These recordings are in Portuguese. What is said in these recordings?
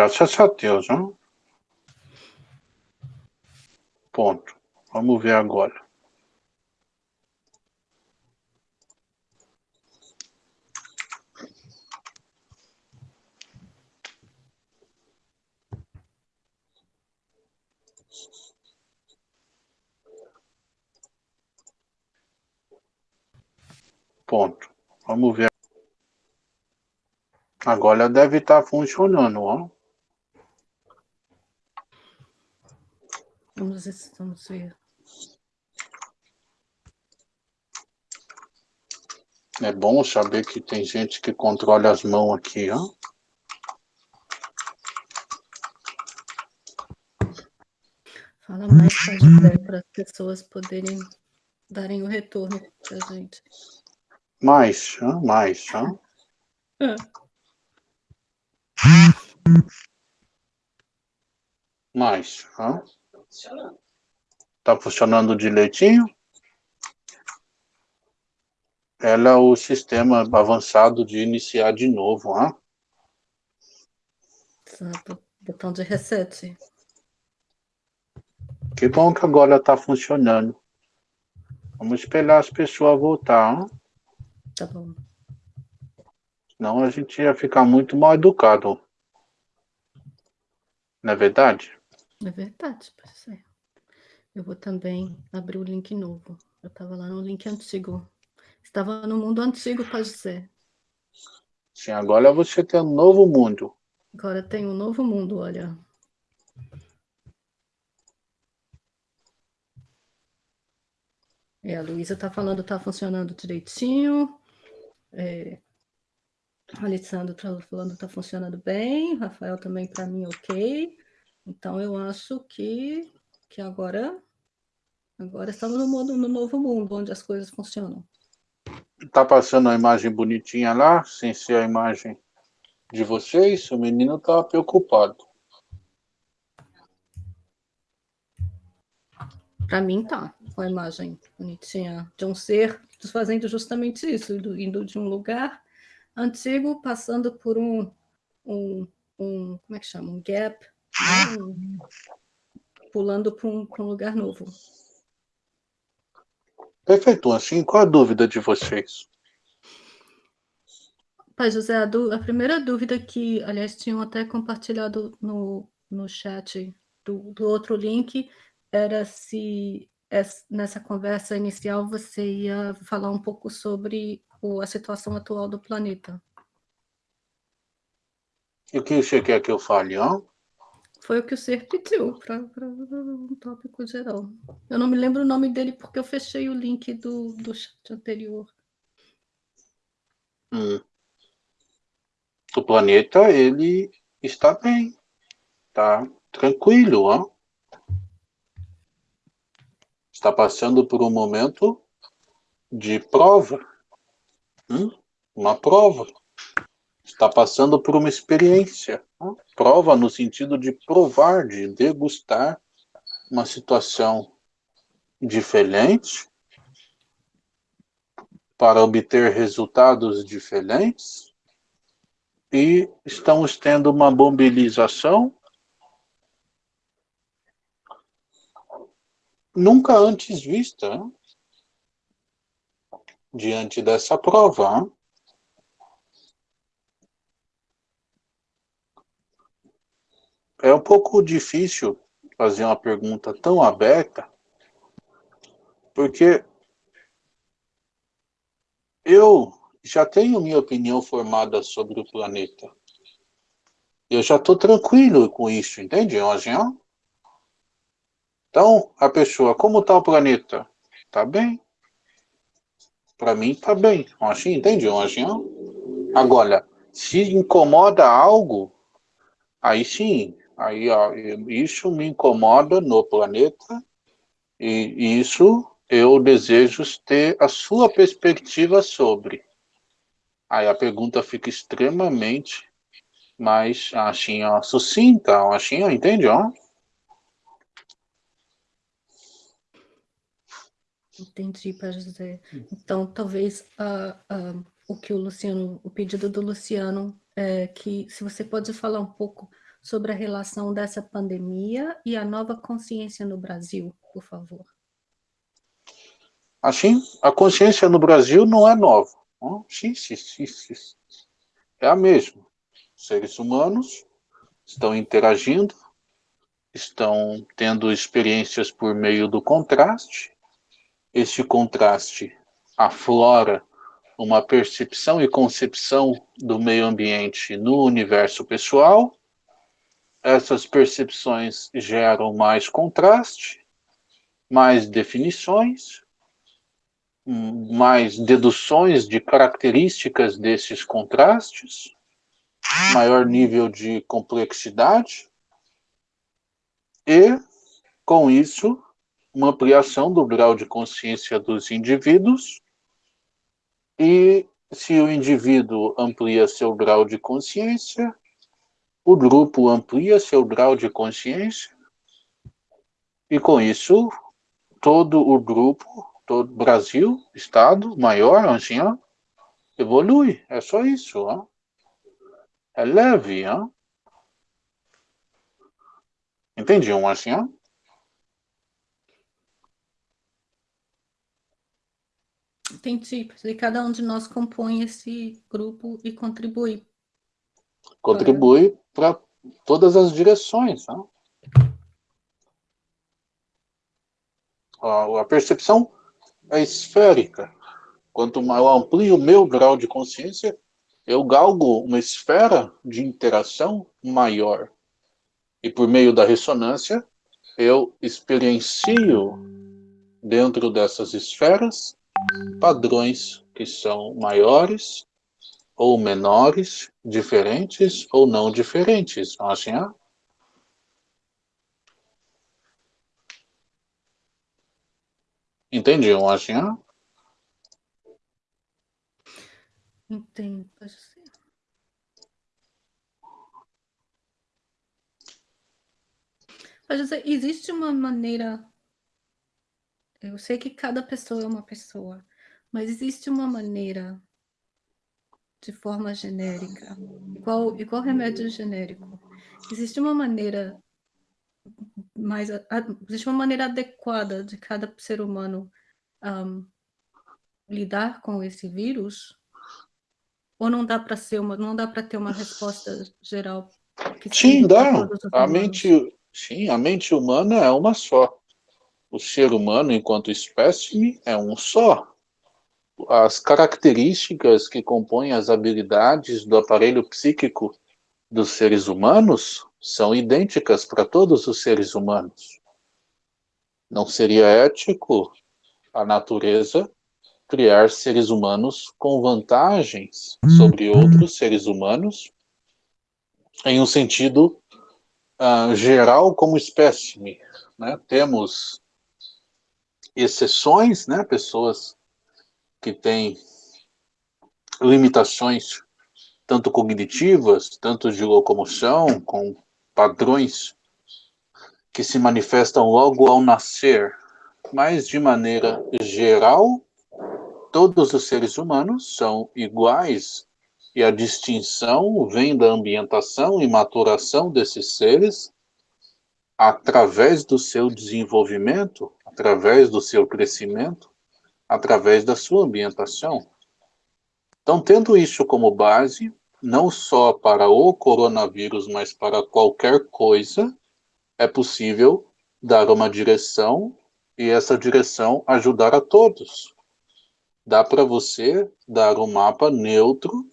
graças a Deus, hein? Ponto. Vamos ver agora. Ponto. Vamos ver. Agora deve estar tá funcionando, ó. Vamos ver, vamos ver. É bom saber que tem gente que controla as mãos aqui, ó. Fala mais para as pessoas poderem darem o retorno para a gente. Mais, ó, mais, ó. É. Mais, ó. Tá funcionando direitinho? Ela é o sistema avançado de iniciar de novo, ó. Botão de reset. Que bom que agora está funcionando. Vamos esperar as pessoas voltar. Hein? Tá bom. Senão a gente ia ficar muito mal educado. Não é verdade? É verdade, parceiro. Eu vou também abrir o link novo. Eu estava lá no link antigo. Estava no mundo antigo, pode ser. Sim, agora você tem um novo mundo. Agora tem um novo mundo, olha. É, a Luísa está falando, está funcionando direitinho. É, a Alessandro está falando, está funcionando bem. Rafael também, para mim, ok. Então, eu acho que, que agora, agora estamos no, mundo, no novo mundo, onde as coisas funcionam. Está passando a imagem bonitinha lá, sem ser a imagem de vocês? O menino está preocupado. Para mim tá, com a imagem bonitinha de um ser fazendo justamente isso, indo, de um lugar antigo, passando por um, um, um como é que chama? Um gap, né? pulando para um, um lugar novo. Perfeito, assim, qual a dúvida de vocês? Pai José, a, a, primeira dúvida que, aliás, tinham até compartilhado no, no chat do, do outro link, era se nessa conversa inicial você ia falar um pouco sobre a situação atual do planeta. E o que você quer que eu fale, ó? Foi o que o Ser pediu para um tópico geral. Eu não me lembro o nome dele porque eu fechei o link do, do chat anterior. Hum. O planeta, ele está bem. Tá tranquilo, ó está passando por um momento de prova. Hum? Uma prova. Está passando por uma experiência. Hum? Prova no sentido de provar, de degustar uma situação diferente para obter resultados diferentes e estamos tendo uma mobilização nunca antes vista diante dessa prova. É um pouco difícil fazer uma pergunta tão aberta, porque eu já tenho minha opinião formada sobre o planeta. Eu já estou tranquilo com isso, entende, Angel? Então, a pessoa, como está o planeta? Está bem. Para mim, está bem. Assim, entende? Assim, Agora, se incomoda algo, aí sim, aí ó, isso me incomoda no planeta e isso eu desejo ter a sua perspectiva sobre. Aí a pergunta fica extremamente mais assim, ó, sucinta, assim, ó, entende? Ó? Entendi, para José. Então, talvez uh, uh, o que o Luciano, o pedido do Luciano é que se você pode falar um pouco sobre a relação dessa pandemia e a nova consciência no Brasil, por favor. Assim, a consciência no Brasil não é nova. Sim, sim, sim, sim. É a mesma. Seres humanos estão interagindo, estão tendo experiências por meio do contraste. Este contraste aflora uma percepção e concepção do meio ambiente no universo pessoal. Essas percepções geram mais contraste, mais definições, mais deduções de características desses contrastes, maior nível de complexidade, e, com isso, uma ampliação do grau de consciência dos indivíduos, e se o indivíduo amplia seu grau de consciência, o grupo amplia seu grau de consciência, e com isso, todo o grupo todo Brasil, Estado maior, ó, evolui. É só isso. Ó. É leve. Ó. Entendiam assim? Ó? Entendi. E cada um de nós compõe esse grupo e contribui. Contribui para, todas as direções. Ó. A percepção é esférica. Quanto mais eu amplio o meu grau de consciência, eu galgo uma esfera de interação maior. E por meio da ressonância, eu experiencio dentro dessas esferas padrões que são maiores ou menores, diferentes ou não diferentes. Assim, ah? Entendiam assim? Entendo, pode ser. Pode ser, existe uma maneira... Eu sei que cada pessoa é uma pessoa, mas existe uma maneira de forma genérica, igual, igual remédio genérico. Existe uma maneira mais existe uma maneira adequada de cada ser humano um, lidar com esse vírus? Ou não dá para ser uma, não dá para ter uma resposta geral? sim, dá. A mente, sim, a mente humana é uma só. O ser humano, enquanto espécime, é um só. As características que compõem as habilidades do aparelho psíquico dos seres humanos são idênticas para todos os seres humanos. Não seria ético a natureza criar seres humanos com vantagens sobre outros seres humanos em um sentido uh, geral como espécime. Né? Temos exceções, né? pessoas que têm limitações tanto cognitivas, tanto de locomoção, com padrões que se manifestam logo ao nascer, mas de maneira geral, todos os seres humanos são iguais e a distinção vem da ambientação e maturação desses seres através do seu desenvolvimento, através do seu crescimento, através da sua ambientação. Então, tendo isso como base, não só para o coronavírus, mas para qualquer coisa, é possível dar uma direção e essa direção ajudar a todos. Dá para você dar um mapa neutro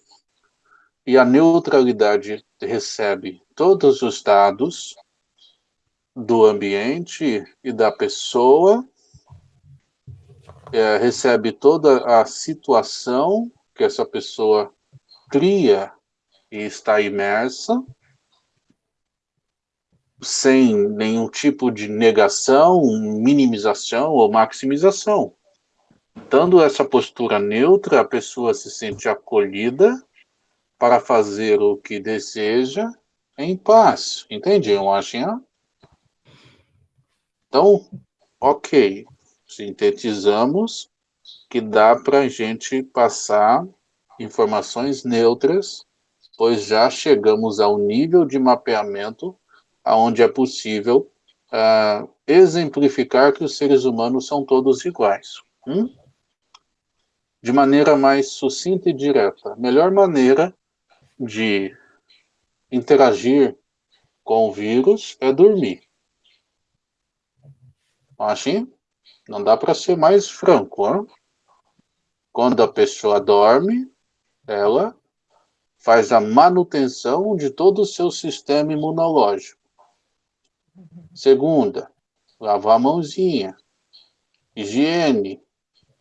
e a neutralidade recebe todos os dados do ambiente e da pessoa, é, recebe toda a situação que essa pessoa cria e está imersa, sem nenhum tipo de negação, minimização ou maximização. Dando essa postura neutra, a pessoa se sente acolhida para fazer o que deseja em paz. Entendiam, Ashinha? Então, ok, sintetizamos que dá para a gente passar informações neutras pois já chegamos ao nível de mapeamento onde é possível uh, exemplificar que os seres humanos são todos iguais. Hum? De maneira mais sucinta e direta. A melhor maneira de interagir com o vírus é dormir. Assim, não dá para ser mais franco. Hein? Quando a pessoa dorme, ela faz a manutenção de todo o seu sistema imunológico. Segunda, lavar a mãozinha, higiene,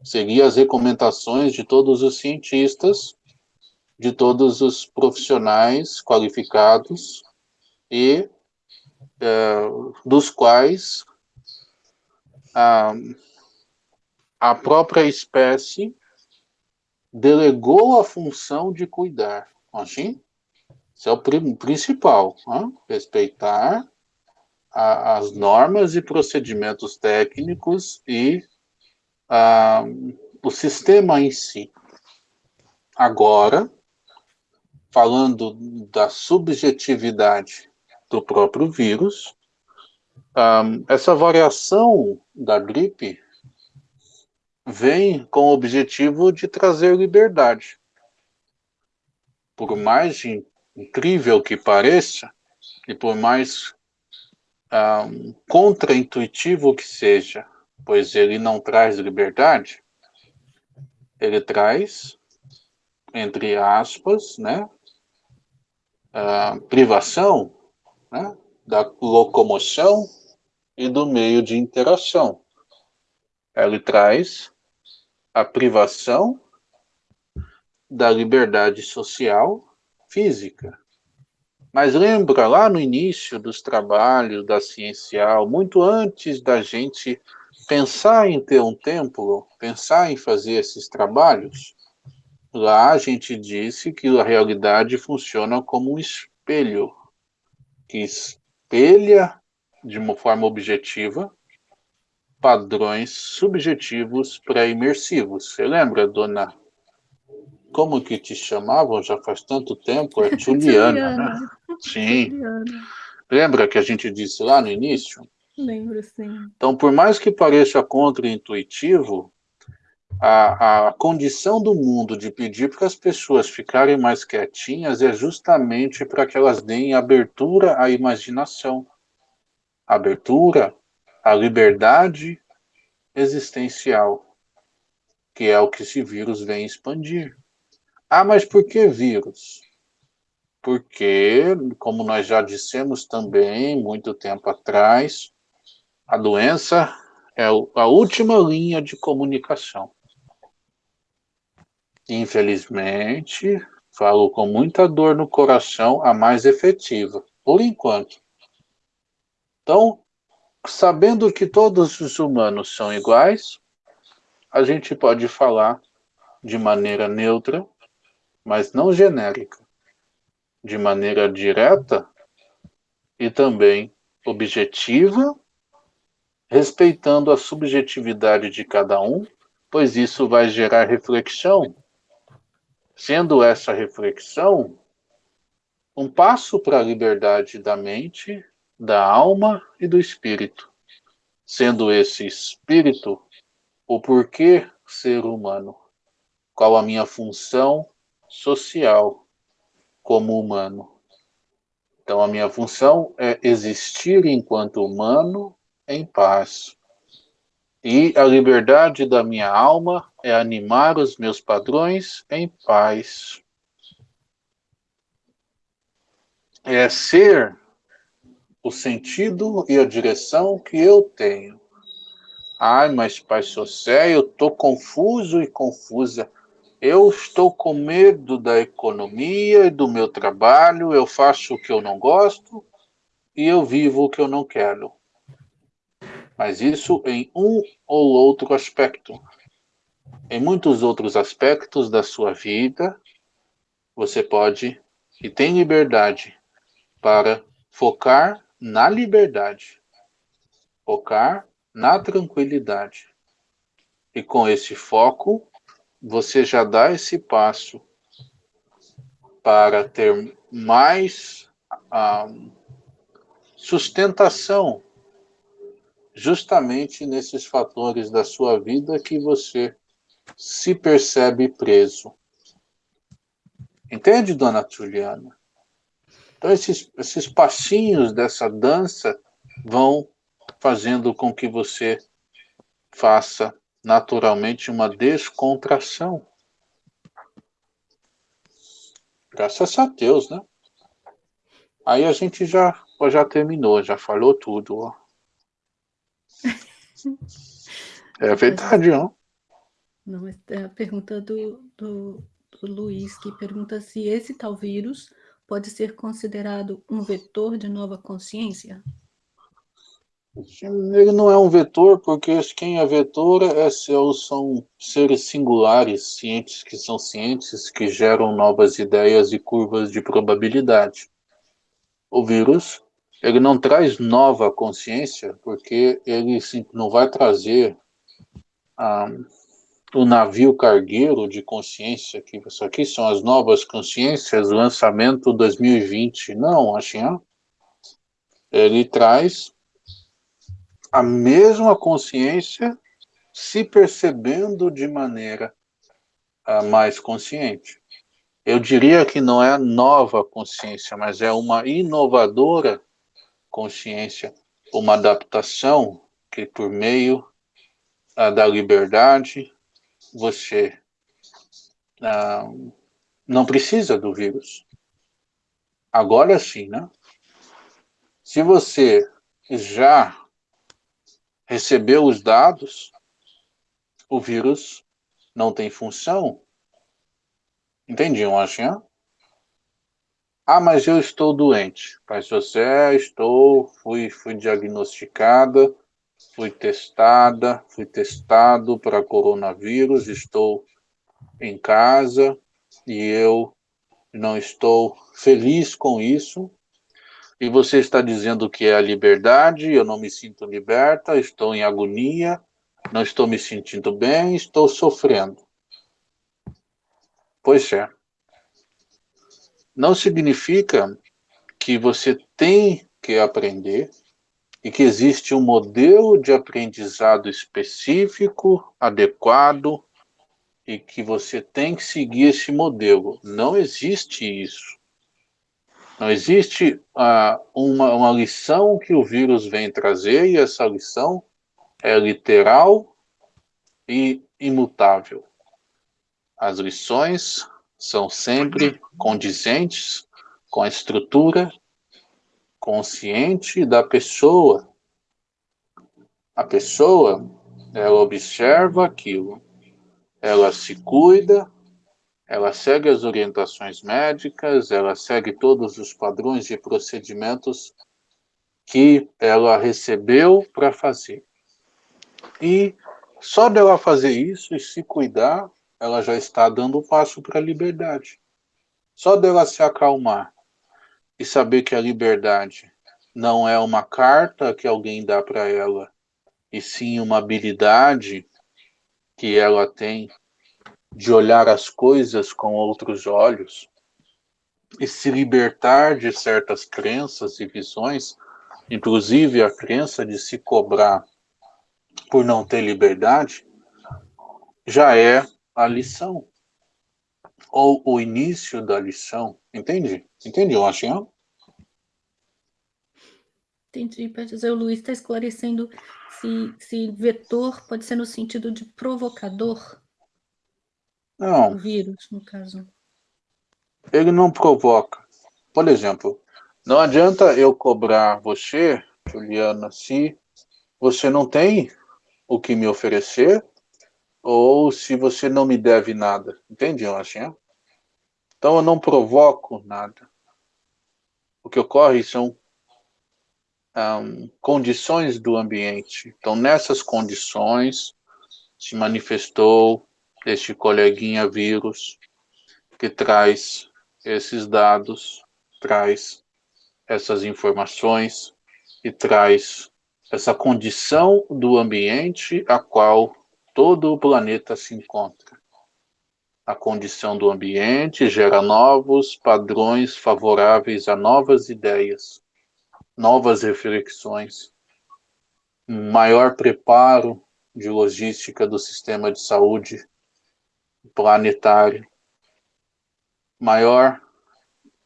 seguir as recomendações de todos os cientistas, de todos os profissionais qualificados e é, dos quais a, a própria espécie delegou a função de cuidar. Assim, isso é o principal, né? respeitar a, as normas e procedimentos técnicos e a, o sistema em si. Agora, falando da subjetividade do próprio vírus, um, essa variação da gripe vem com o objetivo de trazer liberdade. Por mais incrível que pareça, e por mais um, contraintuitivo que seja, pois ele não traz liberdade, ele traz, entre aspas, né, privação né, da locomoção e do meio de interação. Ele traz a privação da liberdade social física. Mas lembra lá no início dos trabalhos da Ciencial, muito antes da gente pensar em ter um templo, pensar em fazer esses trabalhos, lá a gente disse que a realidade funciona como um espelho, que espelha de uma forma objetiva padrões subjetivos pré-imersivos. Você lembra, dona? Como que te chamavam já faz tanto tempo? É Juliana, né? Sim. Juliana. Lembra que a gente disse lá no início? Lembro, sim. Então, por mais que pareça contraintuitivo, a, a condição do mundo de pedir para as pessoas ficarem mais quietinhas é justamente para que elas deem abertura à imaginação, abertura à liberdade existencial, que é o que esse vírus vem expandir. Ah, mas por que vírus? Porque, como nós já dissemos também, muito tempo atrás, a doença é a última linha de comunicação. Infelizmente, falo com muita dor no coração, a mais efetiva, por enquanto. Então, sabendo que todos os humanos são iguais, a gente pode falar de maneira neutra, mas não genérica, de maneira direta e também objetiva, respeitando a subjetividade de cada um, pois isso vai gerar reflexão. Sendo essa reflexão um passo para a liberdade da mente, da alma e do espírito. Sendo esse espírito o porquê ser humano, qual a minha função social como humano. Então, a minha função é existir enquanto humano em paz, e a liberdade da minha alma é animar os meus padrões em paz. É ser o sentido e a direção que eu tenho. Ai, mas Pai Socé, eu estou confuso e confusa. Eu estou com medo da economia e do meu trabalho, eu faço o que eu não gosto e eu vivo o que eu não quero mas isso em um ou outro aspecto. Em muitos outros aspectos da sua vida, você pode e tem liberdade para focar na liberdade, focar na tranquilidade. E com esse foco, você já dá esse passo para ter mais ah, sustentação justamente nesses fatores da sua vida que você se percebe preso. Entende, dona Juliana? Então, esses, esses passinhos dessa dança vão fazendo com que você faça naturalmente uma descontração. Graças a Deus, né? Aí a gente já, já terminou, já falou tudo. Ó. É verdade, não? Não, é a pergunta do, do, do Luiz, que pergunta se esse tal vírus pode ser considerado um vetor de nova consciência? Ele não é um vetor, porque quem é vetor é, são seres singulares, cientes que são cientes, que geram novas ideias e curvas de probabilidade. O vírus, ele não traz nova consciência, porque ele não vai trazer ah, o navio cargueiro de consciência, que isso aqui são as novas consciências, lançamento 2020. Não, assim, ele traz a mesma consciência se percebendo de maneira uh, mais consciente. Eu diria que não é nova consciência, mas é uma inovadora consciência, uma adaptação que por meio uh, da liberdade você uh, não precisa do vírus. Agora sim, né? Se você já recebeu os dados, o vírus não tem função. Entendiam, assim? Ah, mas eu estou doente. Pai José, estou, fui, fui diagnosticada, fui testada, fui testado para coronavírus, estou em casa e eu não estou feliz com isso, e você está dizendo que é a liberdade, eu não me sinto liberta, estou em agonia, não estou me sentindo bem, estou sofrendo. Pois é. Não significa que você tem que aprender e que existe um modelo de aprendizado específico, adequado, e que você tem que seguir esse modelo. Não existe isso. Não existe uh, uma, uma lição que o vírus vem trazer e essa lição é literal e imutável. As lições são sempre condizentes com a estrutura consciente da pessoa. A pessoa, ela observa aquilo, ela se cuida, ela segue as orientações médicas, ela segue todos os padrões de procedimentos que ela recebeu para fazer. E só dela fazer isso e se cuidar, ela já está dando o passo para a liberdade. Só dela se acalmar e saber que a liberdade não é uma carta que alguém dá para ela, e sim uma habilidade que ela tem de olhar as coisas com outros olhos e se libertar de certas crenças e visões, inclusive a crença de se cobrar por não ter liberdade, já é a lição ou o início da lição. Entende? Entende, Lachinha? Entendi, para dizer, o Luiz está esclarecendo se, se vetor pode ser no sentido de provocador. Não. O vírus, no caso. Ele não provoca. Por exemplo, não adianta eu cobrar você, Juliana, se você não tem o que me oferecer ou se você não me deve nada. Entende, Lachinha? Então eu não provoco nada. O que ocorre são um, condições do ambiente. Então, nessas condições, se manifestou este coleguinha vírus que traz esses dados, traz essas informações e traz essa condição do ambiente a qual todo o planeta se encontra. a condição do ambiente, gera novos padrões favoráveis a novas ideias, novas reflexões, maior preparo de logística do sistema de saúde planetário, maior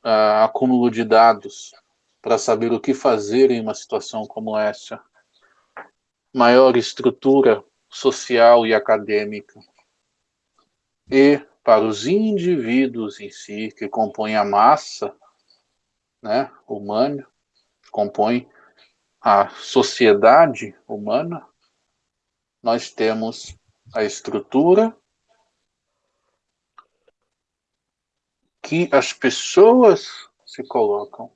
uh, acúmulo de dados para saber o que fazer em uma situação como essa, maior estrutura social e acadêmica, e para os indivíduos em si, que compõem a massa né, humana, compõem a sociedade humana, nós temos a estrutura que as pessoas se colocam,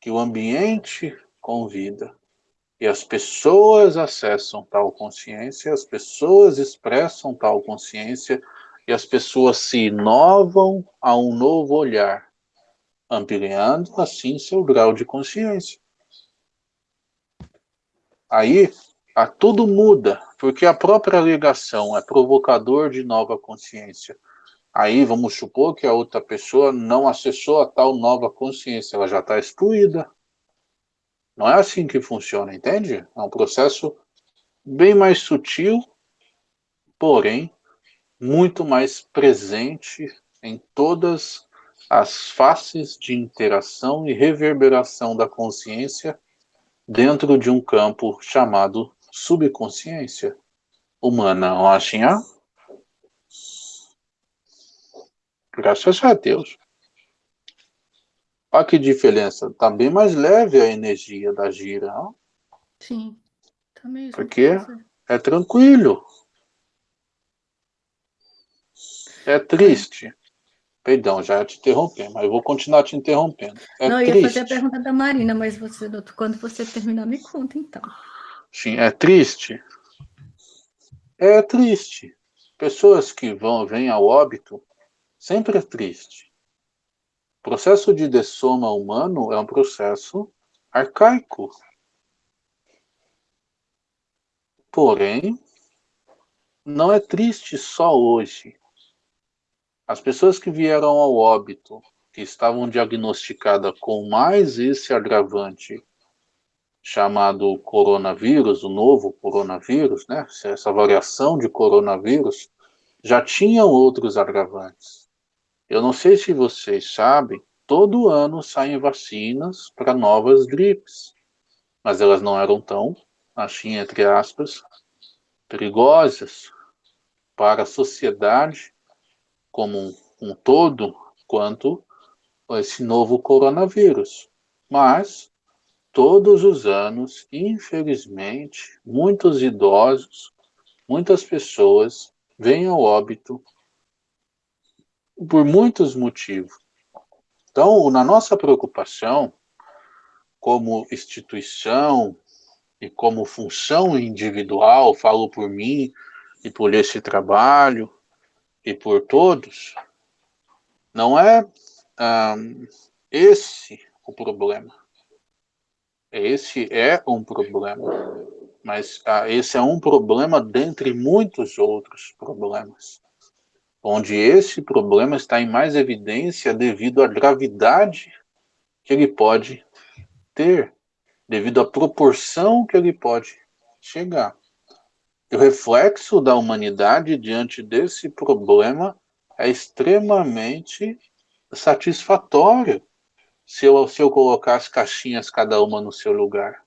que o ambiente convida, e as pessoas acessam tal consciência, as pessoas expressam tal consciência, e as pessoas se inovam a um novo olhar, ampliando assim seu grau de consciência. Aí, a tudo muda, porque a própria ligação é provocador de nova consciência. Aí vamos supor que a outra pessoa não acessou a tal nova consciência, ela já está excluída. Não é assim que funciona, entende? É um processo bem mais sutil, porém muito mais presente em todas as faces de interação e reverberação da consciência dentro de um campo chamado subconsciência humana. Oxinha? Graças a Deus. Olha que diferença. Está bem mais leve a energia da gira. Não? Sim. Tá mesmo. Porque é tranquilo. É triste. Perdão, já te interrompi, mas eu vou continuar te interrompendo. É Não, eu triste. ia fazer a pergunta da Marina, mas você, quando você terminar, me conta então. Sim, é triste. É triste. Pessoas que vão, vêm ao óbito, sempre é triste. O processo de dessoma humano é um processo arcaico. Porém, não é triste só hoje. As pessoas que vieram ao óbito, que estavam diagnosticadas com mais esse agravante chamado coronavírus, o novo coronavírus, né? Essa variação de coronavírus, já tinham outros agravantes. Eu não sei se vocês sabem, todo ano saem vacinas para novas gripes, mas elas não eram tão, assim, entre aspas, perigosas para a sociedade como um, todo quanto esse novo coronavírus. Mas, todos os anos, infelizmente, muitos idosos, muitas pessoas vêm ao óbito por muitos motivos. Então, na nossa preocupação, como instituição e como função individual, falo por mim e por esse trabalho, e por todos, não é um, esse o problema. Esse é um problema, mas uh, esse é um problema dentre muitos outros problemas, onde esse problema está em mais evidência devido à gravidade que ele pode ter, devido à proporção que ele pode chegar. E o reflexo da humanidade diante desse problema é extremamente satisfatório se eu, se eu colocar as caixinhas cada uma no seu lugar.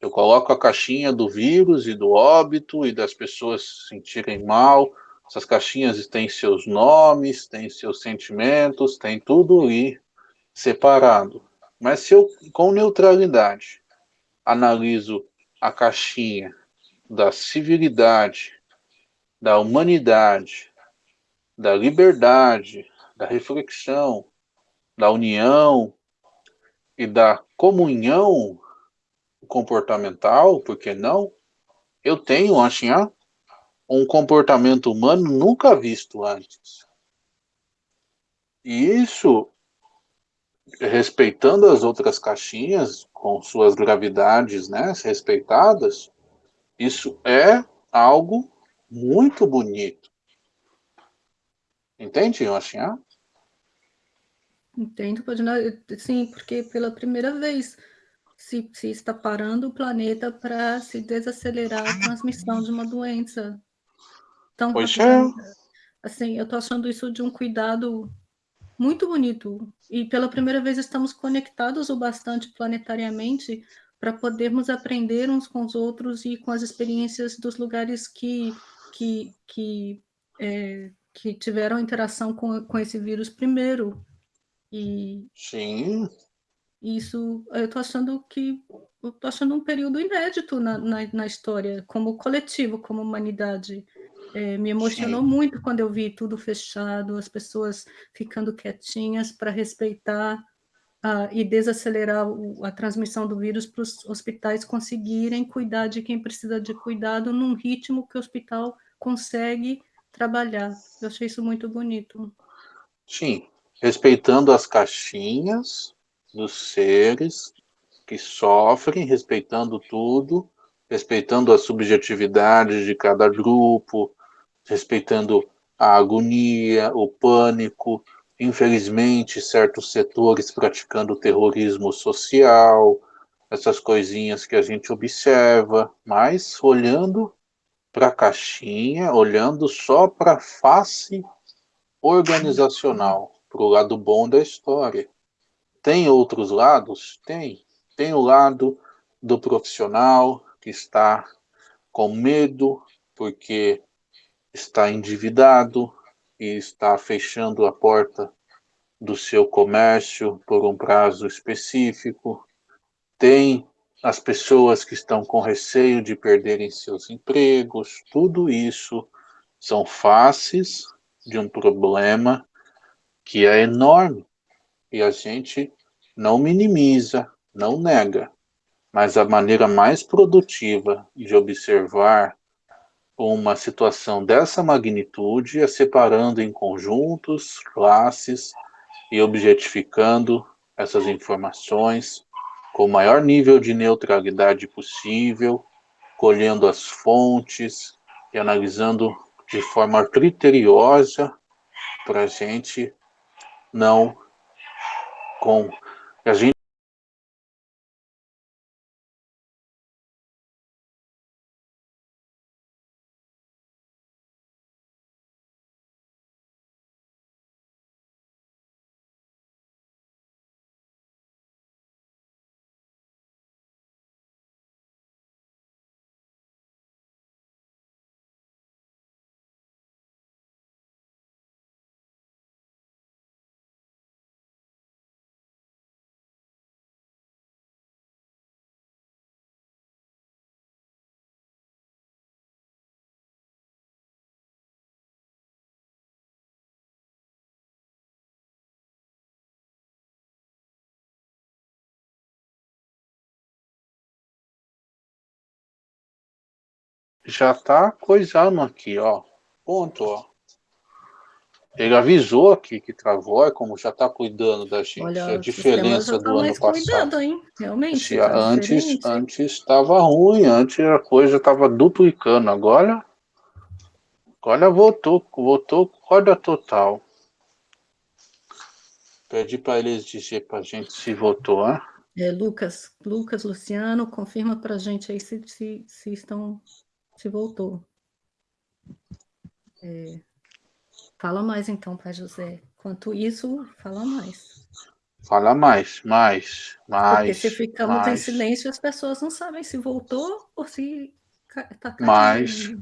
Eu coloco a caixinha do vírus e do óbito e das pessoas se sentirem mal. Essas caixinhas têm seus nomes, têm seus sentimentos, tem tudo ali separado. Mas se eu, com neutralidade, analiso a caixinha da civilidade, da humanidade, da liberdade, da reflexão, da união e da comunhão comportamental, por que não? Eu tenho, assim, um comportamento humano nunca visto antes. E isso, respeitando as outras caixinhas, com suas gravidades né, respeitadas, isso é algo muito bonito. Entende, Yoshia? Entendo, pode sim, porque pela primeira vez se, se está parando o planeta para se desacelerar a transmissão de uma doença tão pois é. Assim, eu estou achando isso de um cuidado muito bonito. E pela primeira vez estamos conectados o bastante planetariamente para podermos aprender uns com os outros e com as experiências dos lugares que, que, que, é, que tiveram interação com, com esse vírus primeiro. E Sim. Isso, eu estou achando que eu tô achando um período inédito na, na, na história, como coletivo, como humanidade. É, me emocionou Sim. muito quando eu vi tudo fechado, as pessoas ficando quietinhas para respeitar uh, e desacelerar o, a transmissão do vírus para os hospitais conseguirem cuidar de quem precisa de cuidado num ritmo que o hospital consegue trabalhar. Eu achei isso muito bonito. Sim, respeitando as caixinhas dos seres que sofrem, respeitando tudo, respeitando as subjetividades de cada grupo, respeitando a agonia, o pânico, infelizmente, certos setores praticando terrorismo social, essas coisinhas que a gente observa, mas olhando para a caixinha, olhando só para a face organizacional, para o lado bom da história. Tem outros lados? Tem. Tem o lado do profissional que está com medo porque está endividado e está fechando a porta do seu comércio por um prazo específico. Tem as pessoas que estão com receio de perderem seus empregos. Tudo isso são faces de um problema que é enorme e a gente não minimiza, não nega, mas a maneira mais produtiva de observar uma situação dessa magnitude é separando em conjuntos, classes e objetificando essas informações com o maior nível de neutralidade possível, colhendo as fontes e analisando de forma criteriosa para a gente não com a gente já tá coisando aqui, ó. Ponto, ó. Ele avisou aqui que travou, é como já está cuidando da gente. Olha, a diferença do tá ano passado. Cuidado, hein? Realmente. Tá antes antes estava ruim, antes a coisa estava duplicando. Agora, agora voltou, voltou corda total. Pedi para eles dizer para a gente se votou, né? É, Lucas, Lucas, Luciano, confirma para a gente aí se, se, se estão se voltou. É, fala mais então, Pai José. Quanto isso, fala mais. Fala mais, mais, mais. Porque se ficamos mais. em silêncio, as pessoas não sabem se voltou ou se está caindo. Mais,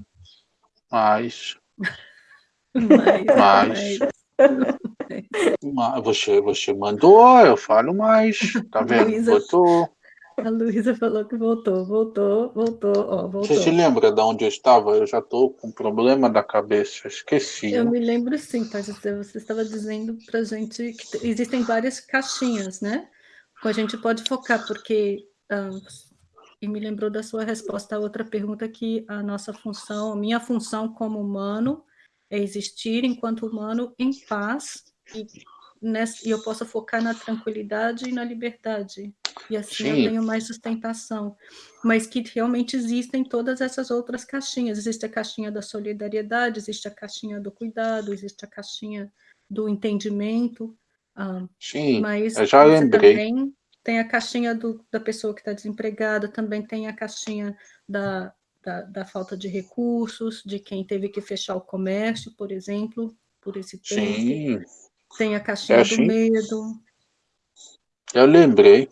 mais. mais. mais. mais. Você, você mandou, eu falo mais. Tá vendo? Luísa, Botou. A Luísa falou que voltou, voltou, voltou, ó, voltou. Você se lembra de onde eu estava? Eu já estou com problema da cabeça, esqueci. Eu me lembro sim, pai Você estava dizendo para gente que existem várias caixinhas, né? A gente pode focar, porque... E me lembrou da sua resposta a outra pergunta que a nossa função, a minha função como humano é existir enquanto humano em paz e nessa, e eu possa focar na tranquilidade e na liberdade. E assim Sim. eu tenho mais sustentação. Mas que realmente existem todas essas outras caixinhas. Existe a caixinha da solidariedade, existe a caixinha do cuidado, existe a caixinha do entendimento. Ah, Sim, mas eu já lembrei. Também tem a caixinha do, da pessoa que está desempregada, também tem a caixinha da, da, da, falta de recursos, de quem teve que fechar o comércio, por exemplo, por esse tempo. Sim. Tem a caixinha é assim. do medo. Eu lembrei.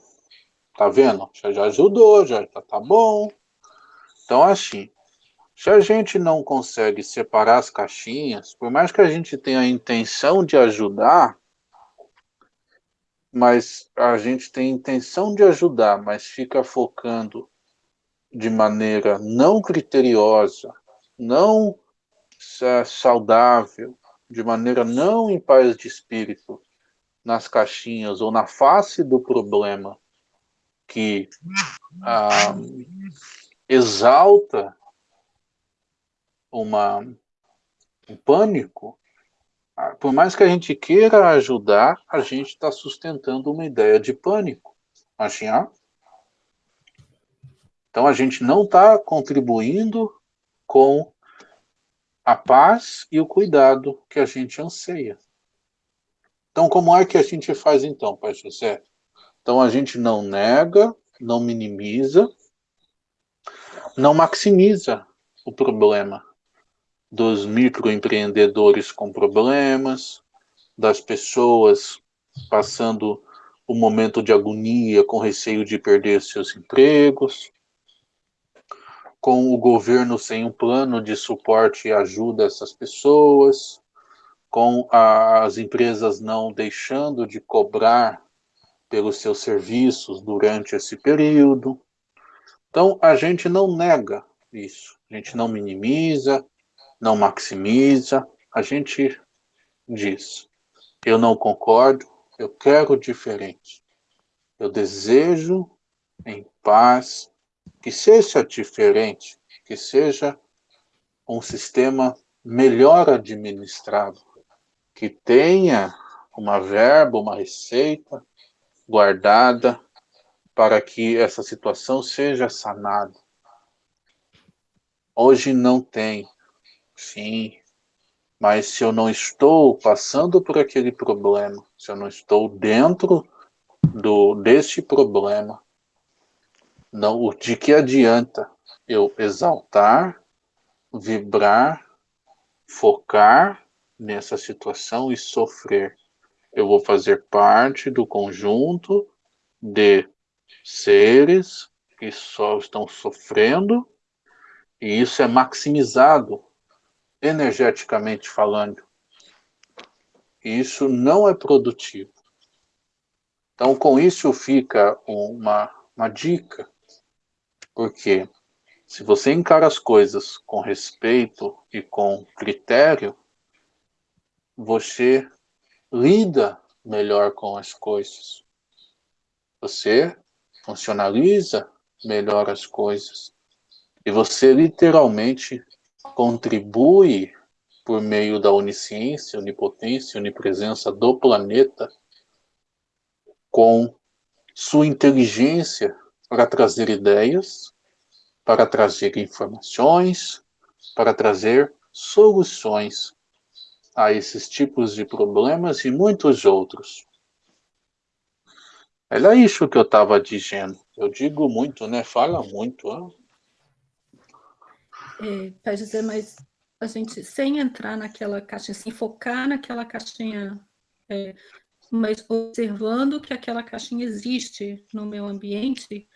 Tá vendo? Já, já ajudou, já tá, tá bom. Então, assim, se a gente não consegue separar as caixinhas, por mais que a gente tenha a intenção de ajudar, mas a gente tem a intenção de ajudar, mas fica focando de maneira não criteriosa, não é, saudável, de maneira não em paz de espírito, nas caixinhas ou na face do problema que ah, exalta uma, um pânico, ah, por mais que a gente queira ajudar, a gente está sustentando uma ideia de pânico. Assim, ah? Então a gente não está contribuindo com a paz e o cuidado que a gente anseia. Então como é que a gente faz então, Pai José? Então a gente não nega, não minimiza, não maximiza o problema dos microempreendedores com problemas, das pessoas passando o um momento de agonia com receio de perder seus empregos, com o governo sem um plano de suporte e ajuda a essas pessoas, com as empresas não deixando de cobrar pelos seus serviços durante esse período. Então, a gente não nega isso, a gente não minimiza, não maximiza, a gente diz, eu não concordo, eu quero diferente. Eu desejo em paz que seja diferente, que seja um sistema melhor administrado, que tenha uma verba, uma receita, guardada para que essa situação seja sanada. Hoje não tem, sim, mas se eu não estou passando por aquele problema, se eu não estou dentro do deste problema, não, de que adianta eu exaltar, vibrar, focar nessa situação e sofrer? eu vou fazer parte do conjunto de seres que só estão sofrendo, e isso é maximizado energeticamente falando. Isso não é produtivo. Então, com isso fica uma, uma dica, porque se você encara as coisas com respeito e com critério, você lida melhor com as coisas. Você funcionaliza melhor as coisas. E você literalmente contribui por meio da onisciência, onipotência, onipresença do planeta com sua inteligência para trazer ideias, para trazer informações, para trazer soluções a esses tipos de problemas e muitos outros. Era isso que eu estava dizendo. Eu digo muito, né? Fala muito. Ó. É, dizer, mas a gente, sem entrar naquela caixinha, sem focar naquela caixinha, é, mas observando que aquela caixinha existe no meu ambiente,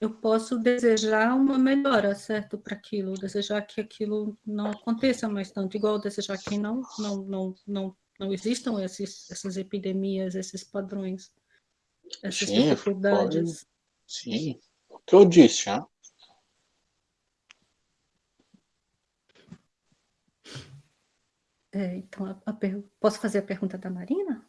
eu posso desejar uma melhora, certo, para aquilo, desejar que aquilo não aconteça mais tanto, igual desejar que não, não, não, não, não existam esses, essas epidemias, esses padrões, essas Sim, dificuldades. Pode. Sim, o que eu disse, hein? É, então, a, a posso fazer a pergunta da Marina?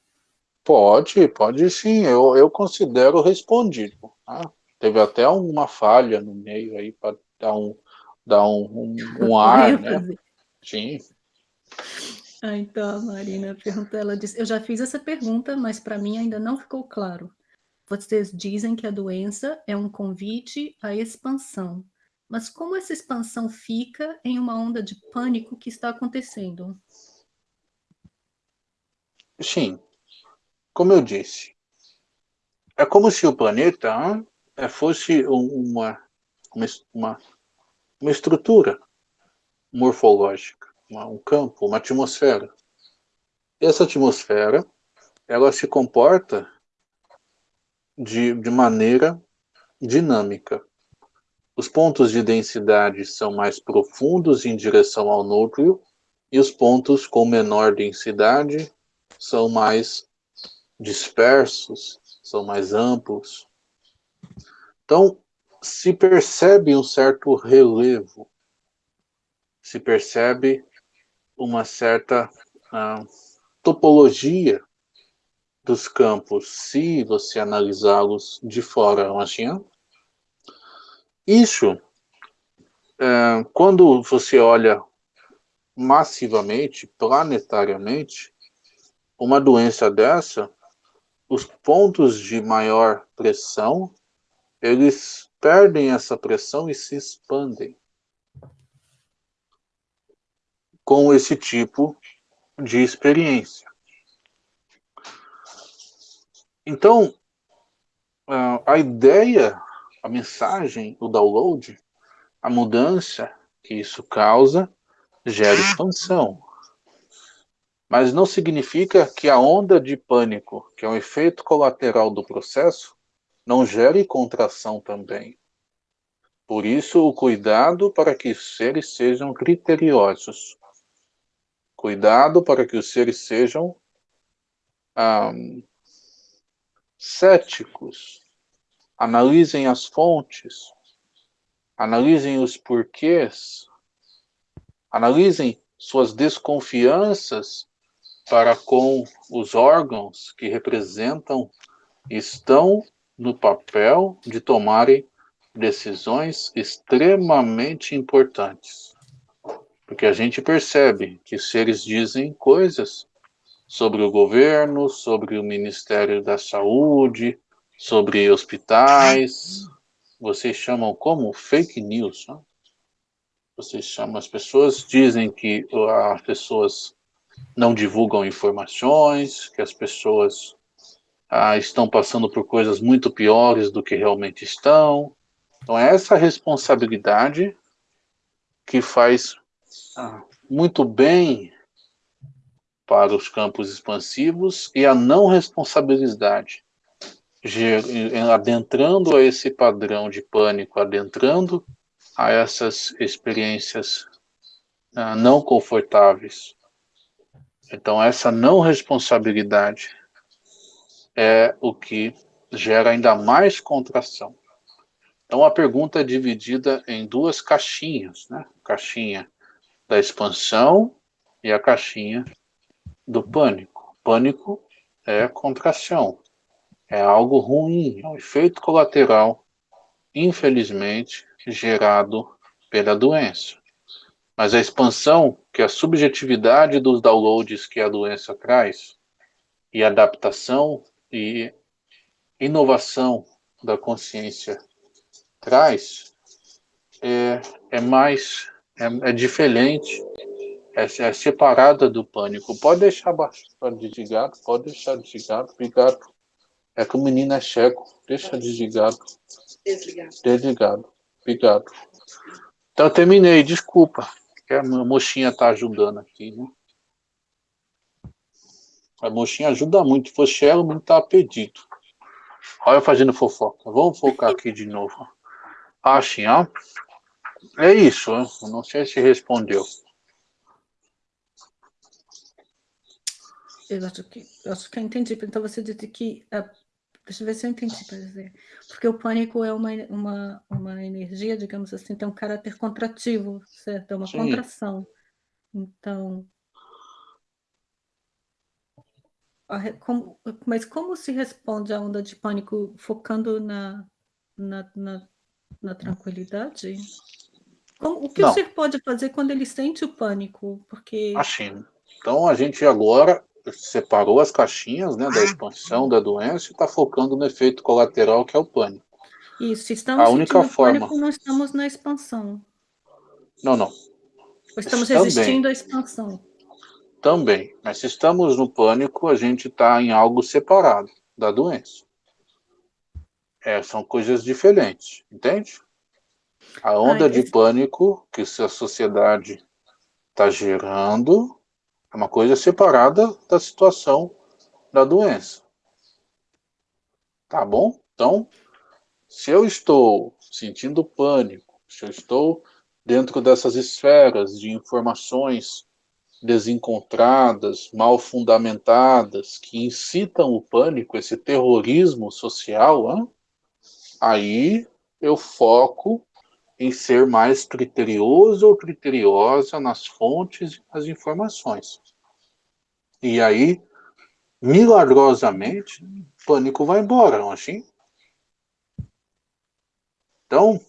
Pode, pode sim, eu, eu considero respondido. Tá? Teve até uma falha no meio aí para dar um, dar um, um, um ar, né? Sim. Ah, então a Marina pergunta, ela disse, eu já fiz essa pergunta, mas para mim ainda não ficou claro. Vocês dizem que a doença é um convite à expansão. Mas como essa expansão fica em uma onda de pânico que está acontecendo? Sim, como eu disse, é como se o planeta fosse uma, uma, uma estrutura morfológica, uma, um campo, uma atmosfera. Essa atmosfera, ela se comporta de, de maneira dinâmica. Os pontos de densidade são mais profundos em direção ao núcleo e os pontos com menor densidade são mais dispersos, são mais amplos. Então, se percebe um certo relevo, se percebe uma certa ah, topologia dos campos, se você analisá-los de fora, assim? Isso, é, quando você olha massivamente, planetariamente, uma doença dessa, os pontos de maior pressão, eles perdem essa pressão e se expandem com esse tipo de experiência. Então, a ideia a mensagem, o download, a mudança que isso causa, gera expansão. Mas não significa que a onda de pânico, que é um efeito colateral do processo, não gere contração também. Por isso, o cuidado para que os seres sejam criteriosos. Cuidado para que os seres sejam céticos, analisem as fontes, analisem os porquês, analisem suas desconfianças para com os órgãos que representam estão no papel de tomarem decisões extremamente importantes. Porque a gente percebe que seres dizem coisas sobre o governo, sobre o Ministério da Saúde, sobre hospitais, vocês chamam como fake news, né? Vocês chamam, as pessoas dizem que as pessoas não divulgam informações, que as pessoas ah, estão passando por coisas muito piores do que realmente estão. Então é essa responsabilidade que faz ah, muito bem para os campos expansivos e a não responsabilidade adentrando a esse padrão de pânico, adentrando a essas experiências uh, não confortáveis. Então, essa não responsabilidade é o que gera ainda mais contração. Então, a pergunta é dividida em duas caixinhas, né? Caixinha da expansão e a caixinha do pânico. Pânico é contração, é algo ruim, é um efeito colateral, infelizmente, gerado pela doença. Mas a expansão, que é a subjetividade dos downloads que a doença traz, e adaptação e inovação da consciência traz, é, é mais, é, é diferente, é, é, separada do pânico. Pode deixar desligado, pode deixar desligado, obrigado. É que o menino é cego. Deixa desligado. Desligado. Desligado. Obrigado. Então, terminei. Desculpa. Que a mocinha está ajudando aqui, né? A mocinha ajuda muito. Se fosse ela, o menino estava pedido. Olha eu fazendo fofoca. Vamos focar aqui de novo. Ah, sim, ó. É isso. Não sei se respondeu. Eu acho que, eu acho que eu entendi. Então você disse que a Deixa eu ver se eu entendi para dizer. Porque o pânico é uma, uma, uma energia, digamos assim, tem um caráter contrativo, certo? É uma Sim. contração. Então. Como, mas como se responde à onda de pânico focando na, na, na, na tranquilidade? Como, o que Não. o ser pode fazer quando ele sente o pânico? Porque. Assim, Então a gente agora separou as caixinhas né, da expansão da doença e está focando no efeito colateral que é o pânico. Isso, estamos a única forma. Pânico, não estamos na expansão. Não, não. Estamos Também. resistindo à expansão. Também. Mas se estamos no pânico, a gente está em algo separado da doença. É, são coisas diferentes, entende? A onda Ai, de pânico que a sociedade está gerando é uma coisa separada da situação da doença. Tá bom? Então, se eu estou sentindo pânico, se eu estou dentro dessas esferas de informações desencontradas, mal fundamentadas, que incitam o pânico, esse terrorismo social, hein? aí eu foco em ser mais criterioso ou criteriosa nas fontes e nas informações. E aí, milagrosamente, o pânico vai embora, não assim? Então,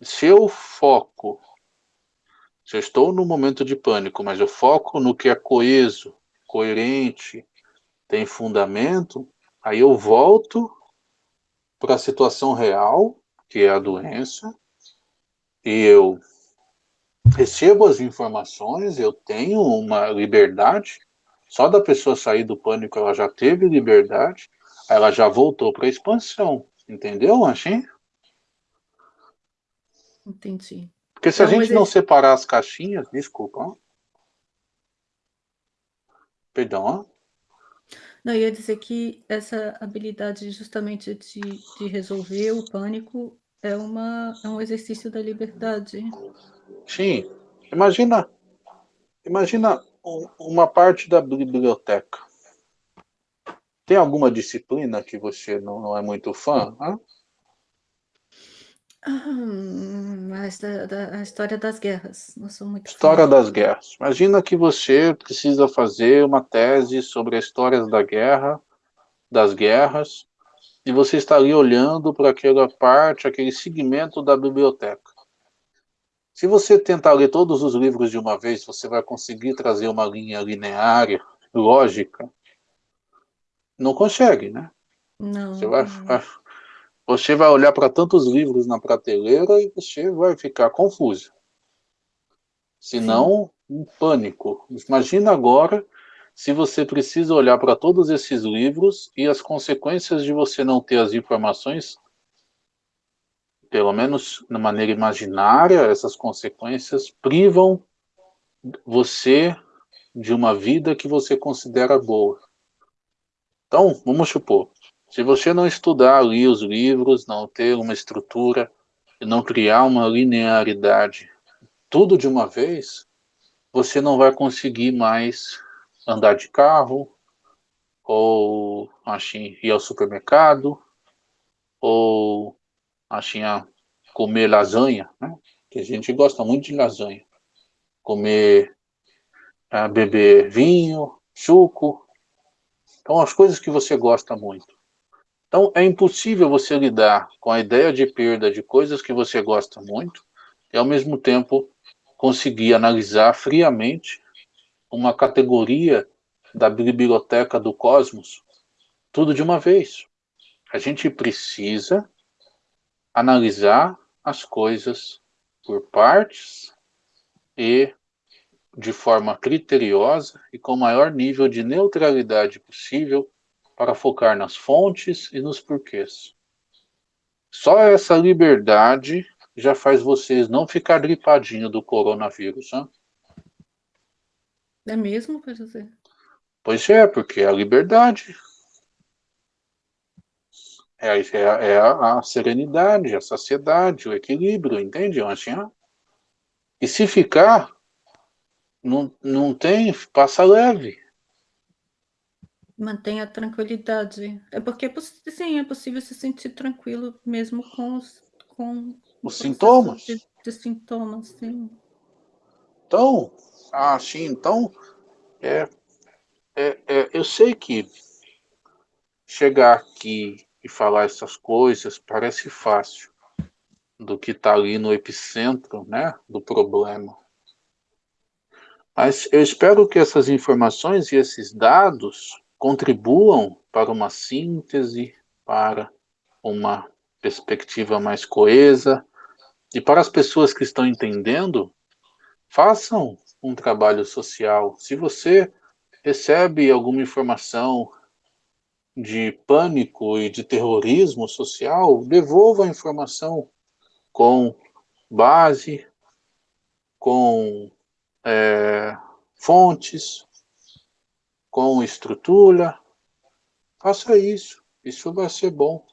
se eu foco, se eu estou no momento de pânico, mas eu foco no que é coeso, coerente, tem fundamento, aí eu volto para a situação real, que é a doença, e eu recebo as informações, eu tenho uma liberdade, só da pessoa sair do pânico ela já teve liberdade, ela já voltou para a expansão, entendeu, Anchim? Entendi. Porque se então, a gente não separar as caixinhas, desculpa, perdão, ó. Não, ia dizer que essa habilidade justamente de, de resolver o pânico é, uma, é um exercício da liberdade. Sim. Imagina, imagina uma parte da biblioteca. Tem alguma disciplina que você não, não é muito fã? Hã? A, história das guerras. Não sou muito História fã. das guerras. Imagina que você precisa fazer uma tese sobre a história da guerra, das guerras, e você está ali olhando para aquela parte, aquele segmento da biblioteca. Se você tentar ler todos os livros de uma vez, você vai conseguir trazer uma linha linear, lógica. Não consegue, né? Não. Você vai, você vai olhar para tantos livros na prateleira e você vai ficar confuso. Se não, um pânico. Imagina agora se você precisa olhar para todos esses livros e as consequências de você não ter as informações, pelo menos na maneira imaginária, essas consequências privam você de uma vida que você considera boa. Então, vamos supor, se você não estudar ali os livros, não ter uma estrutura, não criar uma linearidade, tudo de uma vez, você não vai conseguir mais andar de carro, ou assim, ir ao supermercado, ou assim, comer lasanha, né? que a gente gosta muito de lasanha. Comer, uh, beber vinho, suco. Então, as coisas que você gosta muito. Então, é impossível você lidar com a ideia de perda de coisas que você gosta muito e, ao mesmo tempo, conseguir analisar friamente uma categoria da biblioteca do cosmos, tudo de uma vez. A gente precisa analisar as coisas por partes e de forma criteriosa e com o maior nível de neutralidade possível para focar nas fontes e nos porquês. Só essa liberdade já faz vocês não ficar gripadinho do coronavírus, hein? É mesmo, quer dizer? Pois é, porque é a liberdade. É, é, é a, a, serenidade, a saciedade, o equilíbrio, entende, assim, E se ficar, não, não tem, passa leve. Mantenha a tranquilidade. É porque, sim, é possível se sentir tranquilo mesmo com os, com os sintomas. De, de sintomas, sim. Então, ah, sim, então, é, é, é, eu sei que chegar aqui e falar essas coisas parece fácil do que está ali no epicentro né, do problema. Mas eu espero que essas informações e esses dados contribuam para uma síntese, para uma perspectiva mais coesa, e para as pessoas que estão entendendo, façam um trabalho social. Se você recebe alguma informação de pânico e de terrorismo social, devolva a informação com base, com é, fontes, com estrutura. Faça isso, isso vai ser bom.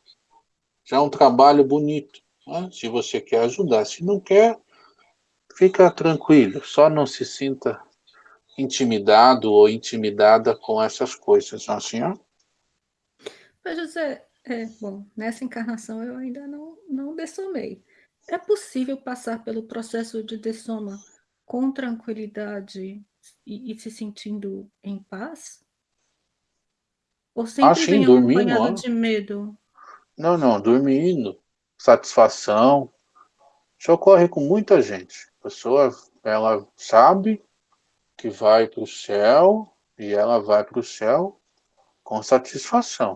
Já é um trabalho bonito, né? se você quer ajudar. Se não quer, fica tranquilo, só não se sinta intimidado ou intimidada com essas coisas, não é assim? Mas, José, é, bom, nessa encarnação eu ainda não, não dessomei. É possível passar pelo processo de dessoma com tranquilidade e, e se sentindo em paz? Ou sempre ah, sim, vem dormindo, acompanhado de medo? Não, não, dormindo, satisfação. Isso ocorre com muita gente. A pessoa, ela sabe que vai para o céu e ela vai para o céu com satisfação.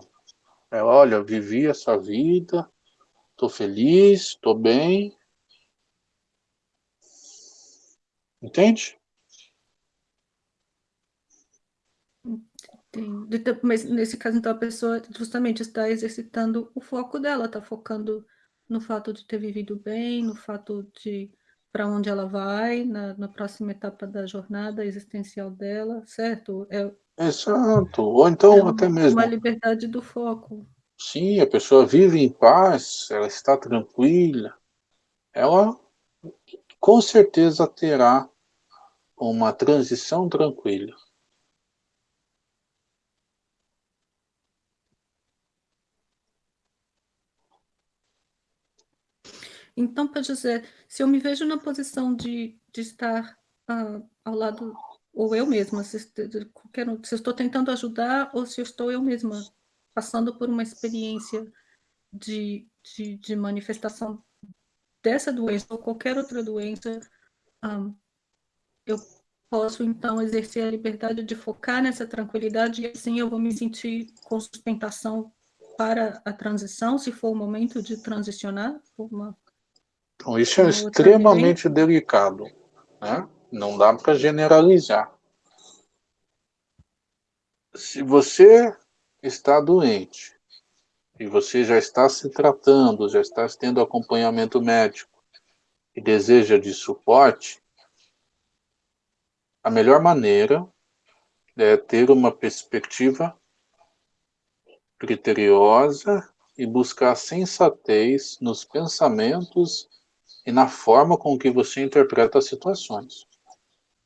Ela, olha, vivi essa vida, estou feliz, estou bem. Entende? Então, mas nesse caso, então, a pessoa justamente está exercitando o foco dela, está focando no fato de ter vivido bem, no fato de para onde ela vai, na, na, próxima etapa da jornada existencial dela, certo? É, Exato. Ou então é uma, até mesmo... Uma liberdade do foco. Sim, a pessoa vive em paz, ela está tranquila, ela com certeza terá uma transição tranquila. Então, para José, se eu me vejo na posição de, de estar uh, ao lado, ou eu mesma, se, qualquer, se estou tentando ajudar, ou se estou eu mesma passando por uma experiência de, de, de manifestação dessa doença, ou qualquer outra doença, ah, eu posso, então, exercer a liberdade de focar nessa tranquilidade, e assim eu vou me sentir com sustentação para a transição, se for o momento de transicionar, uma então, isso é extremamente delicado, né? Não dá para generalizar. Se você está doente e você já está se tratando, já está tendo acompanhamento médico e deseja de suporte, a melhor maneira é ter uma perspectiva criteriosa e buscar sensatez nos pensamentos e na forma com que você interpreta as situações.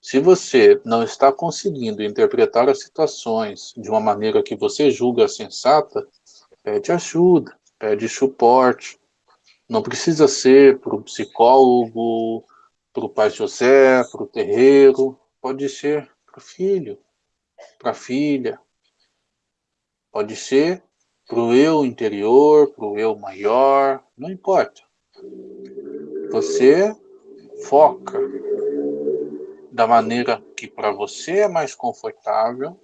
Se você não está conseguindo interpretar as situações de uma maneira que você julga sensata, pede ajuda, pede suporte. Não precisa ser para o psicólogo, para o pai José, para o terreiro, pode ser para o filho, para a filha, pode ser para o eu interior, para o eu maior, não importa. Você foca da maneira que para você é mais confortável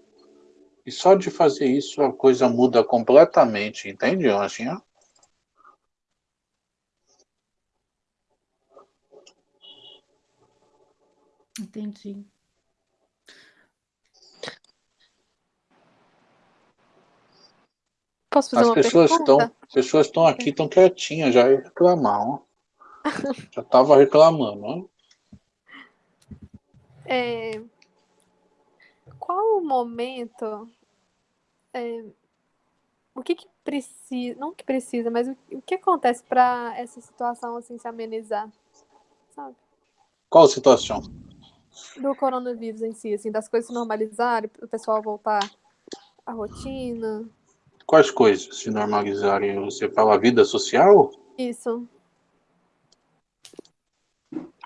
e só de fazer isso a coisa muda completamente, entende, Anjinha? Entendi. Posso fazer As uma pessoas pergunta? estão, pessoas estão aqui, estão quietinhas, já reclamar, Já estava reclamando, né? É, qual o momento, é, o que, que precisa, não que precisa, mas o, o que acontece para essa situação assim se amenizar, sabe? Qual situação? Do coronavírus em si, assim, das coisas se normalizarem, o pessoal voltar à rotina. Quais coisas se normalizarem? Você fala a vida social? Isso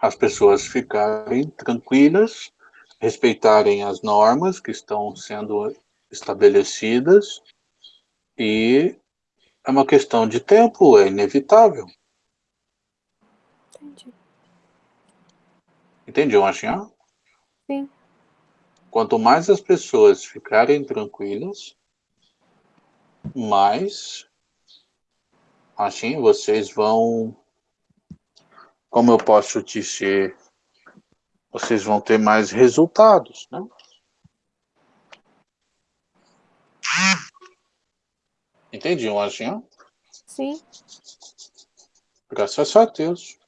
as pessoas ficarem tranquilas, respeitarem as normas que estão sendo estabelecidas e é uma questão de tempo, é inevitável. Entendi. Entendeu, Machinha? Sim. Quanto mais as pessoas ficarem tranquilas, mais assim vocês vão, como eu posso dizer, vocês vão ter mais resultados, né? Entendi, Lojinha? Sim. Graças a Deus.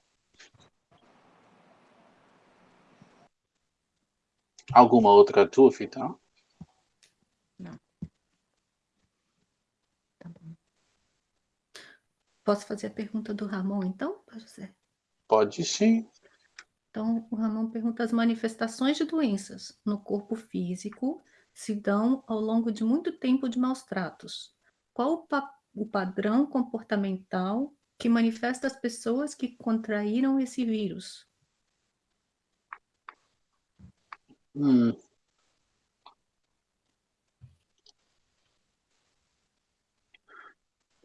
Alguma outra dúvida? Não. Tá bom. Posso fazer a pergunta do Ramon, então, José? Pode sim. Então, o Ramon pergunta: as manifestações de doenças no corpo físico se dão ao longo de muito tempo de maus tratos. Qual o, pa o padrão comportamental que manifesta as pessoas que contraíram esse vírus? Hum.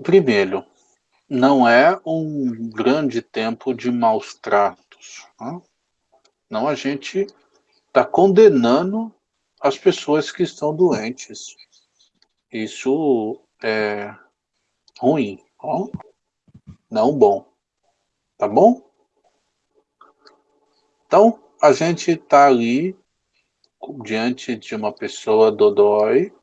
Primeiro, não é um grande tempo de maus tratos. Né? Não, a gente está condenando as pessoas que estão doentes. Isso é ruim, ó? não bom. Tá bom? Então, a gente está ali diante de uma pessoa dodói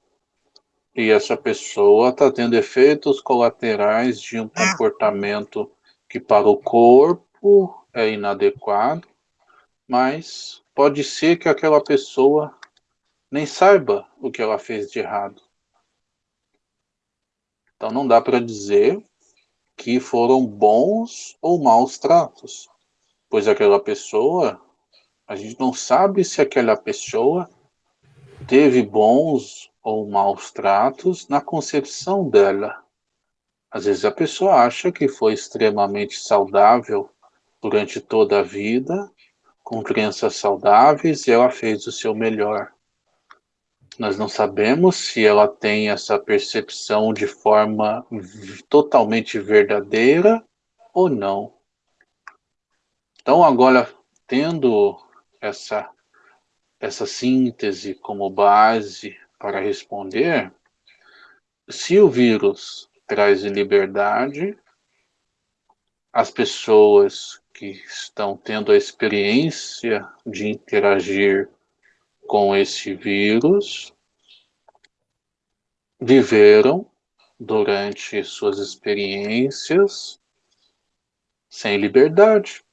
e essa pessoa está tendo efeitos colaterais de um comportamento que para o corpo é inadequado, mas pode ser que aquela pessoa nem saiba o que ela fez de errado. Então não dá para dizer que foram bons ou maus tratos, pois aquela pessoa, a gente não sabe se aquela pessoa teve bons ou maus tratos na concepção dela. Às vezes a pessoa acha que foi extremamente saudável durante toda a vida, com crianças saudáveis, e ela fez o seu melhor. Nós não sabemos se ela tem essa percepção de forma totalmente verdadeira ou não. Então, agora, tendo essa, essa síntese como base para responder, se o vírus traz liberdade, as pessoas que estão tendo a experiência de interagir com esse vírus viveram durante suas experiências sem liberdade.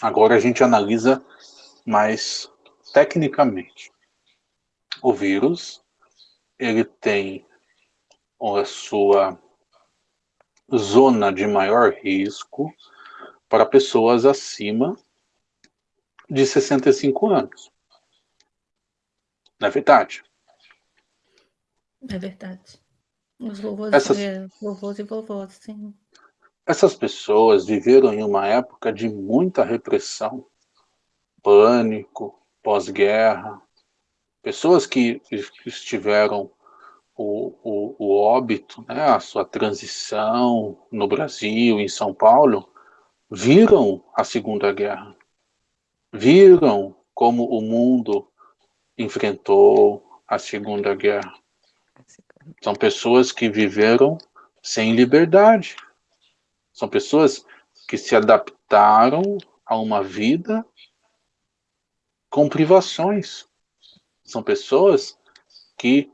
Agora a gente analisa mais tecnicamente. O vírus, ele tem a sua zona de maior risco para pessoas acima de 65 anos. Não é verdade? É verdade. Os vovôs, Essas... vovôs e vovós, sim. Essas pessoas viveram em uma época de muita repressão, pânico, pós-guerra. Pessoas que estiveram o, o, o óbito, né, a sua transição no Brasil, em São Paulo, viram a Segunda Guerra. Viram como o mundo enfrentou a Segunda Guerra. São pessoas que viveram sem liberdade. São pessoas que se adaptaram a uma vida com privações. São pessoas que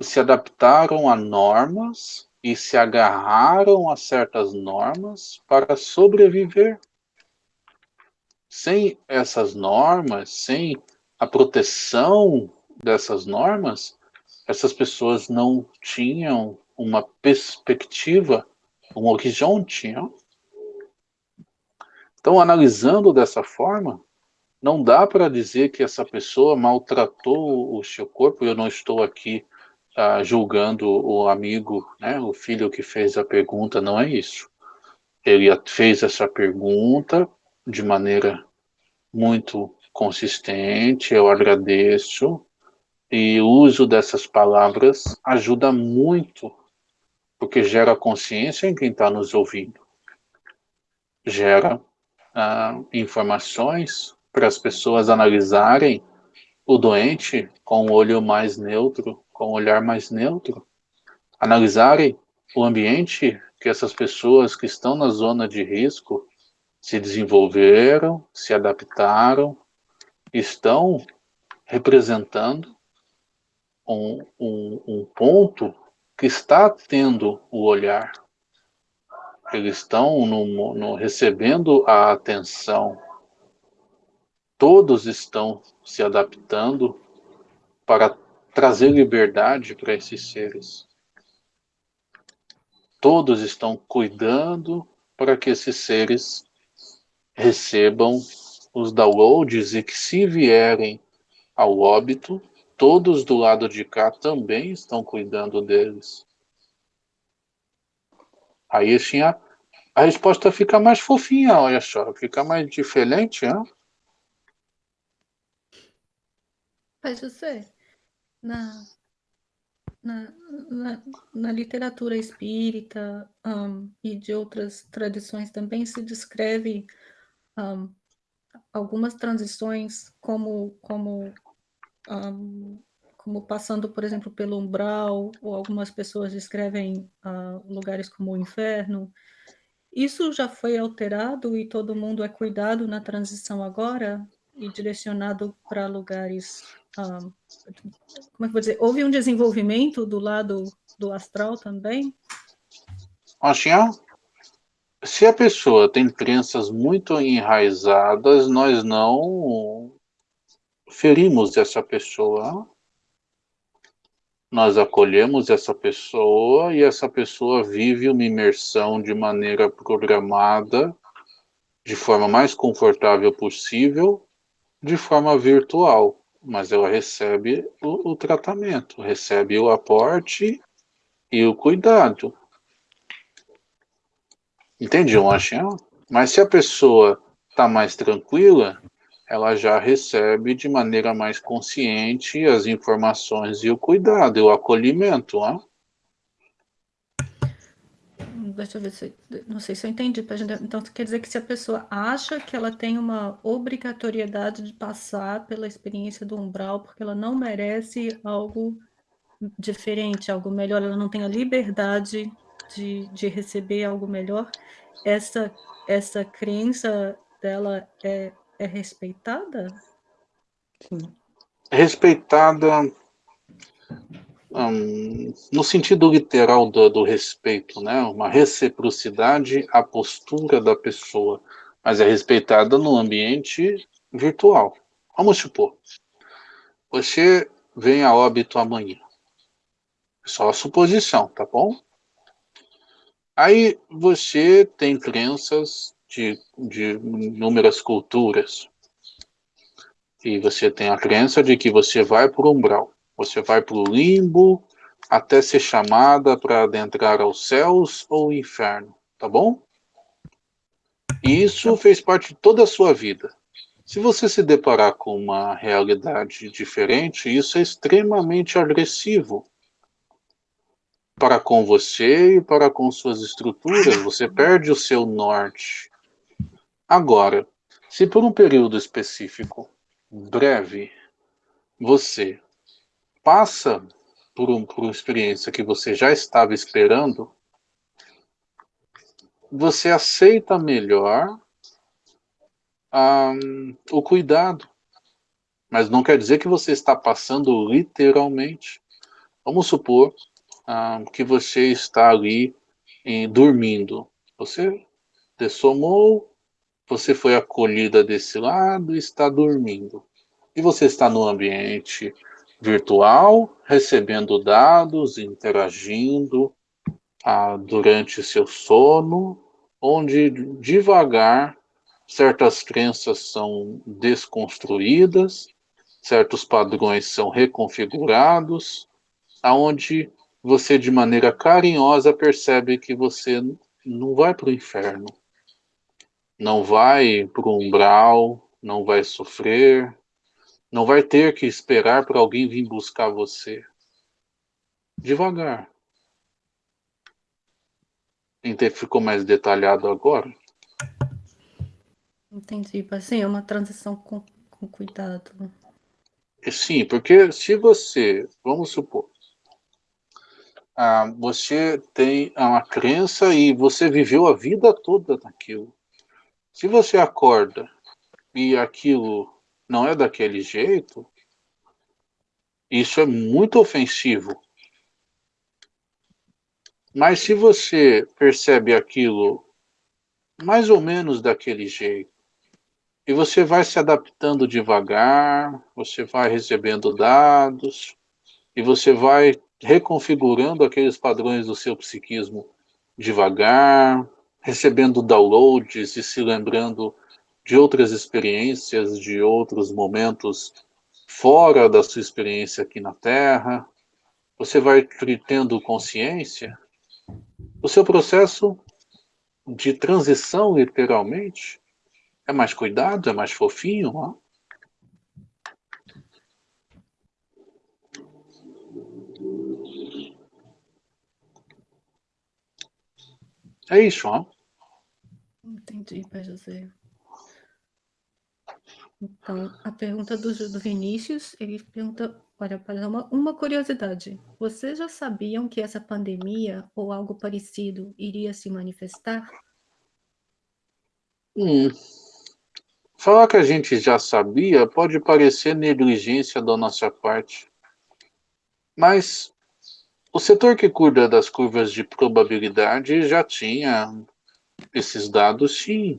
se adaptaram a normas e se agarraram a certas normas para sobreviver. Sem essas normas, sem a proteção dessas normas, essas pessoas não tinham uma perspectiva, um horizonte. Então, analisando dessa forma, não dá para dizer que essa pessoa maltratou o seu corpo. Eu não estou aqui uh, julgando o amigo, né, o filho que fez a pergunta, não é isso. Ele fez essa pergunta de maneira muito consistente, eu agradeço, e o uso dessas palavras ajuda muito, porque gera consciência em quem está nos ouvindo. Gera ah, informações para as pessoas analisarem o doente com o olho mais neutro, com o olhar mais neutro, analisarem o ambiente que essas pessoas que estão na zona de risco se desenvolveram, se adaptaram, estão representando um, um, um ponto que está tendo o olhar. Eles estão no, no, recebendo a atenção. Todos estão se adaptando para trazer liberdade para esses seres. Todos estão cuidando para que esses seres recebam os downloads e que se vierem ao óbito, todos do lado de cá também estão cuidando deles. Aí assim, a, a resposta fica mais fofinha, olha só, fica mais diferente, hein? Mas você, na, na, na, na literatura espírita um, e de outras tradições também se descreve um, algumas transições como, como, um, como passando, por exemplo, pelo umbral, ou algumas pessoas descrevem uh, lugares como o inferno. Isso já foi alterado e todo mundo é cuidado na transição agora e direcionado para lugares um, como é que vou dizer, houve um desenvolvimento do lado do astral também? Assim, se a pessoa tem crenças muito enraizadas, nós não ferimos essa pessoa. Nós acolhemos essa pessoa e essa pessoa vive uma imersão de maneira programada, de forma mais confortável possível, de forma virtual mas ela recebe o, o tratamento, recebe o aporte e o cuidado. Entende, Lachão? Mas se a pessoa está mais tranquila, ela já recebe de maneira mais consciente as informações e o cuidado, e o acolhimento. Né? Deixa eu ver se, não sei se eu entendi. Então, quer dizer que se a pessoa acha que ela tem uma obrigatoriedade de passar pela experiência do umbral, porque ela não merece algo diferente, algo melhor, ela não tem a liberdade de, de receber algo melhor, essa, essa crença dela é, é respeitada? Sim. Respeitada um, no sentido literal do, do, respeito, né? uma reciprocidade à postura da pessoa, mas é respeitada no ambiente virtual. Vamos supor, você vem a óbito amanhã. Só suposição, tá bom? Aí você tem crenças de, de inúmeras culturas. E você tem a crença de que você vai o umbral. Você vai para o limbo até ser chamada para adentrar aos céus ou inferno, tá bom? E isso fez parte de toda a sua vida. Se você se deparar com uma realidade diferente, isso é extremamente agressivo para com você e para com suas estruturas. Você perde o seu norte. Agora, se por um período específico, breve, você passa por, um, por uma experiência que você já estava esperando, você aceita melhor um, o cuidado. Mas não quer dizer que você está passando literalmente. Vamos supor um, que você está ali em, dormindo. Você dessomou, você foi acolhida desse lado e está dormindo. E você está no ambiente virtual, recebendo dados, interagindo ah, durante seu sono, onde devagar certas crenças são desconstruídas, certos padrões são reconfigurados, aonde você de maneira carinhosa percebe que você não vai para o inferno, não vai para o umbral, não vai sofrer, não vai ter que esperar para alguém vir buscar você. Devagar. Ficou mais detalhado agora? Entendi. Assim, é uma transição com, com cuidado. Sim, porque se você, vamos supor, ah, você tem uma crença e você viveu a vida toda naquilo. Se você acorda e aquilo não é daquele jeito, isso é muito ofensivo. Mas se você percebe aquilo mais ou menos daquele jeito, e você vai se adaptando devagar, você vai recebendo dados, e você vai reconfigurando aqueles padrões do seu psiquismo devagar, recebendo downloads e se lembrando de outras experiências, de outros momentos fora da sua experiência aqui na Terra. Você vai tendo consciência. O seu processo de transição, literalmente, é mais cuidado, é mais fofinho, ó. É isso, ó. Entendi, Pai José. Então, a pergunta do, do Vinícius, ele pergunta, olha, para uma, uma curiosidade. Vocês já sabiam que essa pandemia ou algo parecido iria se manifestar? Hum. Falar que a gente já sabia pode parecer negligência da nossa parte. Mas o setor que cuida das curvas de probabilidade já tinha esses dados, sim.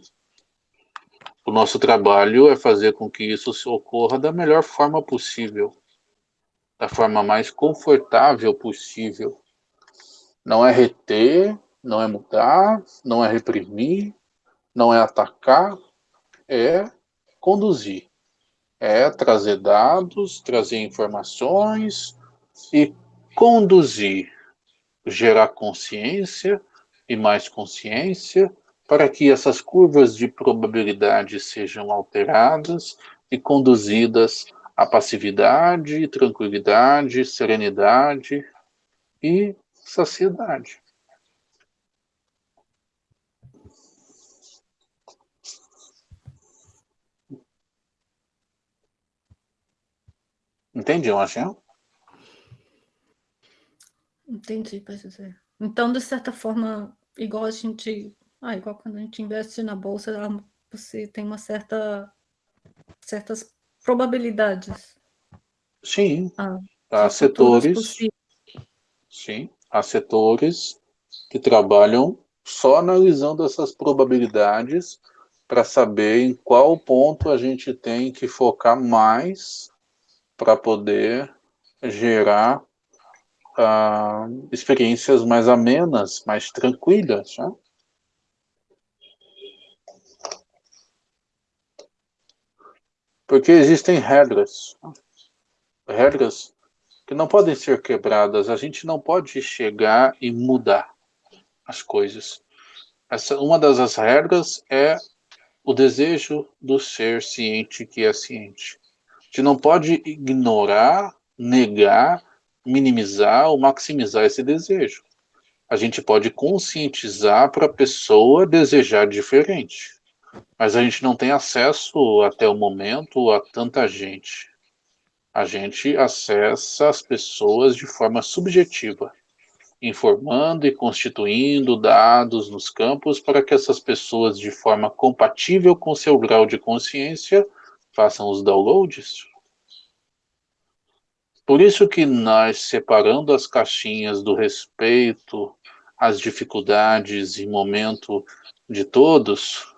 O nosso trabalho é fazer com que isso ocorra da melhor forma possível, da forma mais confortável possível. Não é reter, não é mudar, não é reprimir, não é atacar, é conduzir. É trazer dados, trazer informações e conduzir, gerar consciência e mais consciência para que essas curvas de probabilidade sejam alteradas e conduzidas à passividade, tranquilidade, serenidade e saciedade. Entendi, Marcelo? Entendi, José. Então, de certa forma, igual a gente. Ah, igual quando a gente investe na bolsa, você tem uma certa. certas probabilidades. Sim. Ah, há setores. Sim. Há setores que trabalham só analisando essas probabilidades para saber em qual ponto a gente tem que focar mais para poder gerar uh, experiências mais amenas, mais tranquilas. Né? Porque existem regras, regras que não podem ser quebradas. A gente não pode chegar e mudar as coisas. Essa, uma das regras é o desejo do ser ciente que é ciente. A gente não pode ignorar, negar minimizar ou maximizar esse desejo. A gente pode conscientizar para a pessoa desejar diferente, mas a gente não tem acesso até o momento a tanta gente. A gente acessa as pessoas de forma subjetiva, informando e constituindo dados nos campos para que essas pessoas, de forma compatível com seu grau de consciência, façam os downloads. Por isso que nós, separando as caixinhas do respeito, as dificuldades e momento de todos,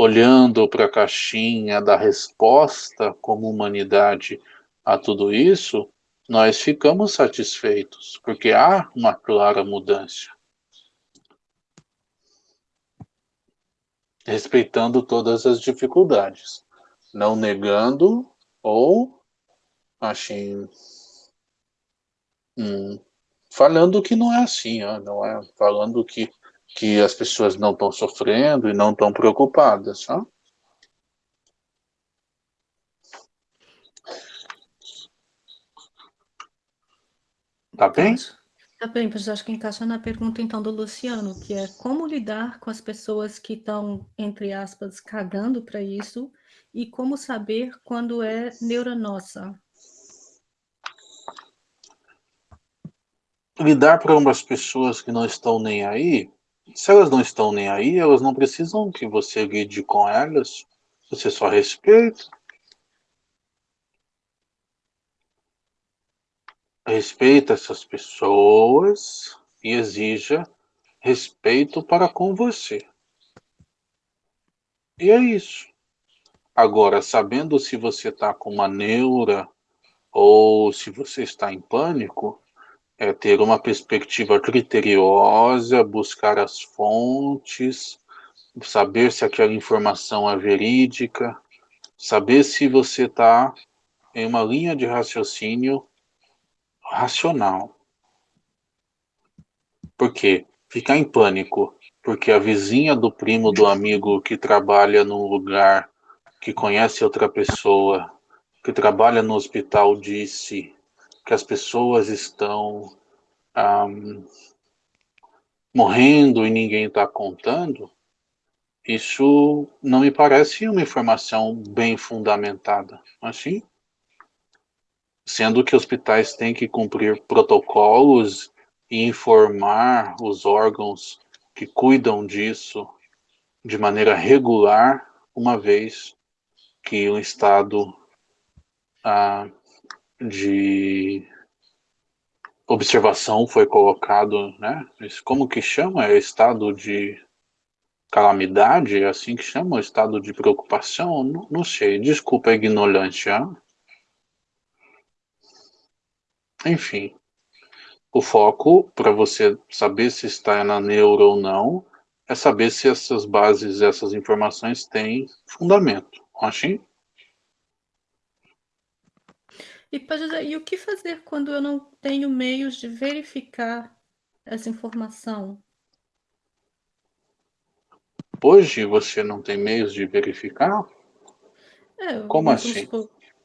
olhando para a caixinha da resposta como humanidade a tudo isso, nós ficamos satisfeitos, porque há uma clara mudança. Respeitando todas as dificuldades, não negando ou Achei. Hum, falando que não é assim, não é falando que, que as pessoas não estão sofrendo e não estão preocupadas. Tá bem? Tá, tá bem, mas acho que encaixa na pergunta então do Luciano, que é como lidar com as pessoas que estão, entre aspas, cagando para isso e como saber quando é neura nossa? Lidar para umas pessoas que não estão nem aí se elas não estão nem aí, elas não precisam que você lide com elas, você só respeita. Respeita essas pessoas e exija respeito para com você. E é isso. Agora, sabendo se você está com uma neura ou se você está em pânico, é ter uma perspectiva criteriosa, buscar as fontes, saber se aquela informação é verídica, saber se você está em uma linha de raciocínio racional. Por quê? Ficar em pânico, porque a vizinha do primo do amigo que trabalha num lugar, que conhece outra pessoa, que trabalha no hospital disse que as pessoas estão um, morrendo e ninguém está contando, isso não me parece uma informação bem fundamentada. Assim, sendo que hospitais têm que cumprir protocolos e informar os órgãos que cuidam disso de maneira regular, uma vez que o estado ah, de observação foi colocado, né? Como que chama? É estado de calamidade? É assim que chama? Estado de preocupação? Não, não sei, desculpa a ignorância. Enfim, o foco para você saber se está na neuro ou não é saber se essas bases, essas informações têm fundamento. Achei? E, e o que fazer quando eu não tenho meios de verificar essa informação? Hoje você não tem meios de verificar? É, Como assim?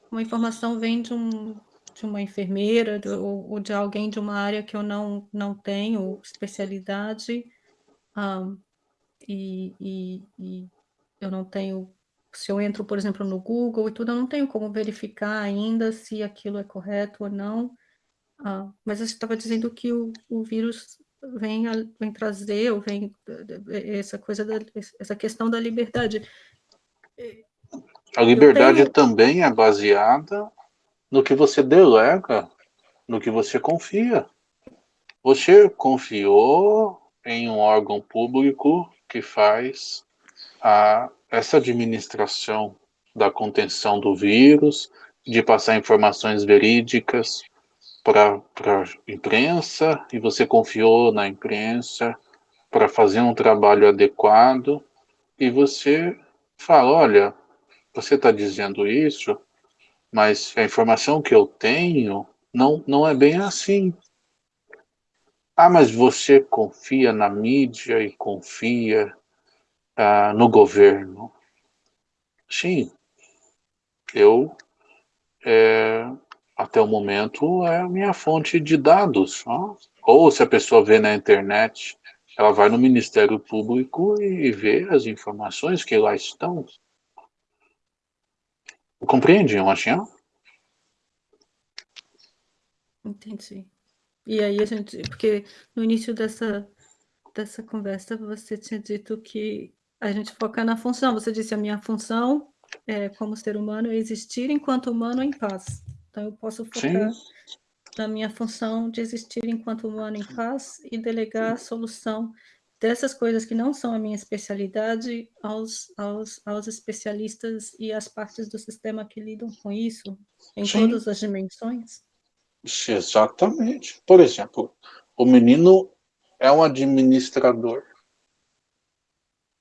Uma informação vem de, um, de uma enfermeira de, ou, ou, de alguém de uma área que eu não, não tenho especialidade um, e, e, e eu não tenho se eu entro, por exemplo, no Google e tudo, eu não tenho como verificar ainda se aquilo é correto ou não. Ah, mas você estava dizendo que o, o vírus vem, a, vem trazer, ou vem essa coisa, da, essa questão da liberdade. A liberdade tenho... também é baseada no que você delega, no que você confia. Você confiou em um órgão público que faz a essa administração da contenção do vírus, de passar informações verídicas para a imprensa, e você confiou na imprensa para fazer um trabalho adequado, e você fala, olha, você está dizendo isso, mas a informação que eu tenho não, não é bem assim. Ah, mas você confia na mídia e confia ah, no governo. Sim, eu, é, até o momento, é a minha fonte de dados. Ó. Ou se a pessoa vê na internet, ela vai no Ministério Público e vê as informações que lá estão. Compreende, Machinha? Entendi. E aí a gente, porque no início dessa, dessa conversa você tinha dito que a gente foca na função. Você disse a minha função é, como ser humano é existir enquanto humano em paz. Então eu posso focar Sim. na minha função de existir enquanto humano em paz e delegar a solução dessas coisas que não são a minha especialidade aos, aos, aos especialistas e às partes do sistema que lidam com isso em Sim. todas as dimensões? Exatamente. Por exemplo, o menino é um administrador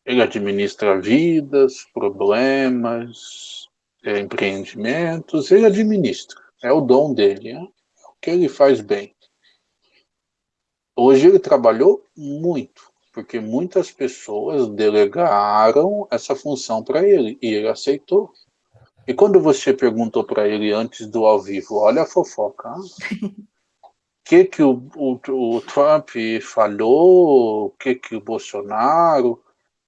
ele administra vidas, problemas, é, empreendimentos, ele administra. É o dom dele, né? o que ele faz bem. Hoje ele trabalhou muito, porque muitas pessoas delegaram essa função para ele, e ele aceitou. E quando você perguntou para ele antes do ao vivo, olha a fofoca, o que, que o, o, o Trump falou, o que, que o Bolsonaro,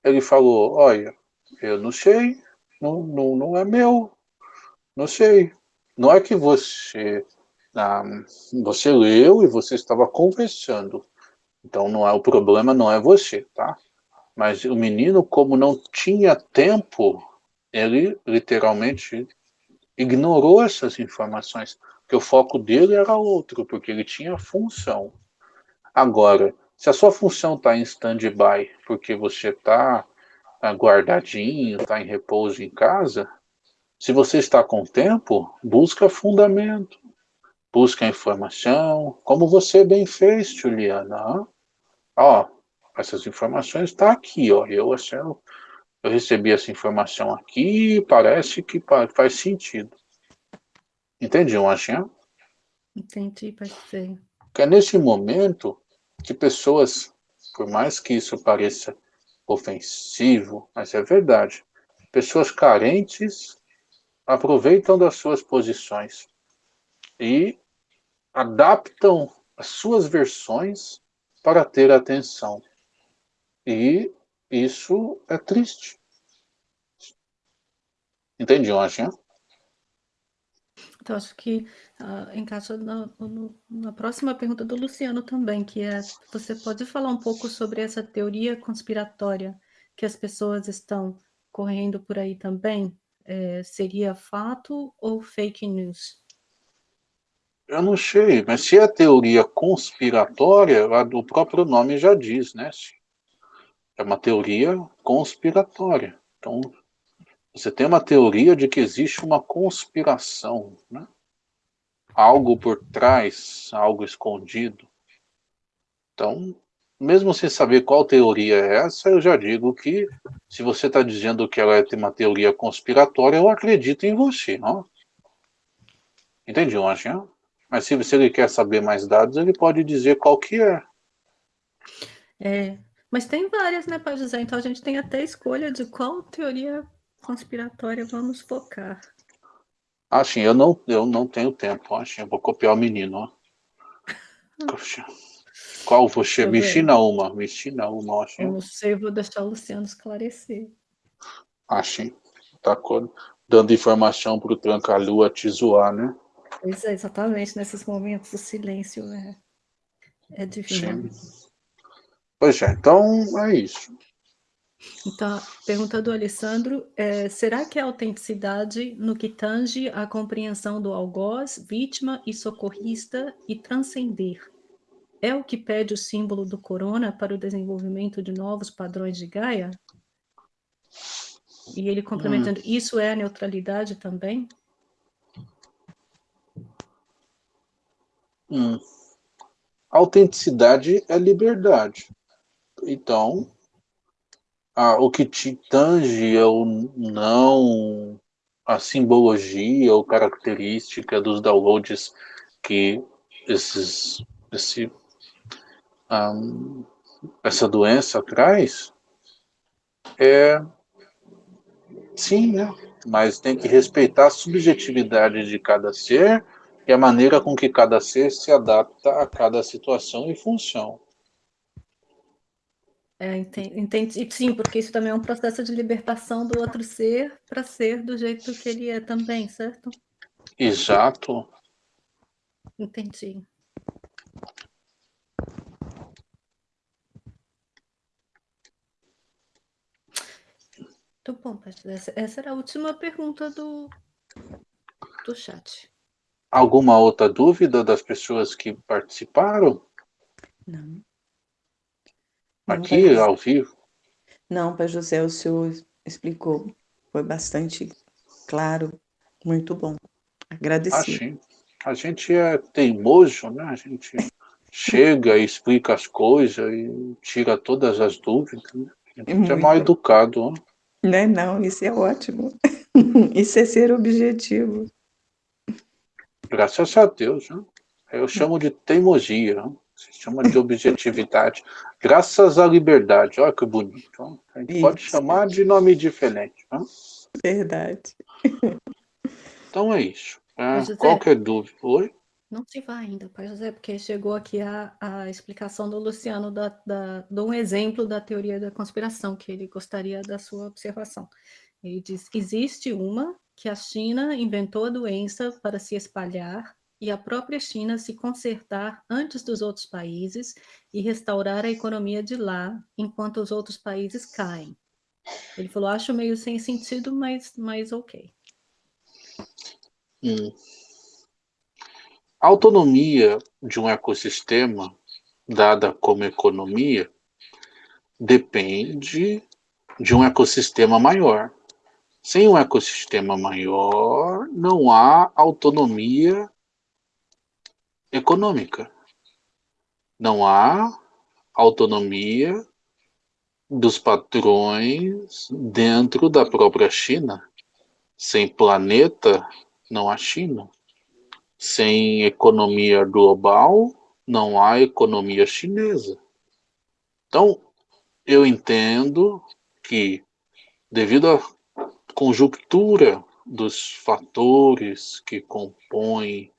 ele falou, olha, eu não sei, não, não, não é meu, não sei. Não é que você ah, você leu e você estava conversando. Então não é o problema, não é você, tá? Mas o menino, como não tinha tempo, ele literalmente ignorou essas informações, porque o foco dele era outro, porque ele tinha função. Agora, se a sua função está em stand-by, porque você está tá guardadinho, está em repouso em casa, se você está com tempo, busca fundamento, busca informação, como você bem fez, Juliana. Ó, essas informações estão tá aqui, ó. Eu, assim, eu, eu recebi essa informação aqui, parece que faz sentido. Entendi, Machinha? Entendi, parceiro. Porque é nesse momento que pessoas, por mais que isso pareça ofensivo, mas é verdade, pessoas carentes aproveitam das suas posições e adaptam as suas versões para ter atenção. E isso é triste. Entende, Anjinha? Então, acho que uh, encaixa na, na próxima pergunta do Luciano também, que é, você pode falar um pouco sobre essa teoria conspiratória que as pessoas estão correndo por aí também? é, seria fato ou fake news? Eu não sei, mas se é teoria conspiratória, o próprio nome já diz, né? É uma teoria conspiratória. Então, você tem uma teoria de que existe uma conspiração, né? Algo por trás, algo escondido. Então, mesmo sem saber qual teoria é essa, eu já digo que se você está dizendo que ela é uma teoria conspiratória, eu acredito em você, não? Entendi, Anjinha? Mas se, se ele quer saber mais dados, ele pode dizer qual que é. É, mas tem várias, né, Pai José? Então a gente tem até escolha de qual teoria conspiratória vamos focar. Ah, sim, eu não, eu não tenho tempo, acho. Eu vou copiar o menino, ó. Qual você? Me ensina uma, me ensina uma. Acho. Eu não sei, vou deixar o Luciano esclarecer. Acho, tá dando informação para o Tranca-Lua te zoar, né? Pois é, exatamente, nesses momentos o silêncio é, é divino. Sim. Pois é, então é isso. Então, pergunta do Alessandro, é, será que a autenticidade no que tange a compreensão do algoz, vítima e socorrista e transcender é o que pede o símbolo do corona para o desenvolvimento de novos padrões de Gaia? E ele complementando, hum. isso é a neutralidade também? Hum. Autenticidade é liberdade. Então, o que te tange ou não a simbologia ou característica dos downloads que esses, esse essa doença traz, é sim, né? Mas tem que respeitar a subjetividade de cada ser e a maneira com que cada ser se adapta a cada situação e função. É, entendi, sim, porque isso também é um processo de libertação do outro ser para ser do jeito que ele é também, certo? Exato. Entendi. Muito bom, Essa, essa era a última pergunta do, do chat. Alguma outra dúvida das pessoas que participaram? Não. Aqui, Não, ao vivo? Não, Pai José, o senhor explicou. Foi bastante claro, muito bom. Agradeci. A gente é teimoso, né? A gente chega e explica as coisas e tira todas as dúvidas. Né? A gente é mal educado. Né? Né? Não, isso é ótimo. isso é ser objetivo. Graças a Deus. Né? Eu chamo de teimosia. Né? Se chama de objetividade. Graças à liberdade. Olha que bonito. A gente isso. pode chamar de nome diferente. Né? Verdade. Então é isso. É, qualquer dúvida. Oi? Não se vai ainda, Pai José, porque chegou aqui a, a explicação do Luciano da, da, de um exemplo da teoria da conspiração, que ele gostaria da sua observação. Ele diz existe uma que a China inventou a doença para se espalhar e a própria China se consertar antes dos outros países e restaurar a economia de lá, enquanto os outros países caem. Ele falou, acho meio sem sentido, mas, mas ok. Hum. A autonomia de um ecossistema, dada como economia, depende de um ecossistema maior. Sem um ecossistema maior, não há autonomia econômica. Não há autonomia dos padrões dentro da própria China. Sem planeta, não há China. Sem economia global, não há economia chinesa. Então, eu entendo que, devido à conjuntura dos fatores que compõem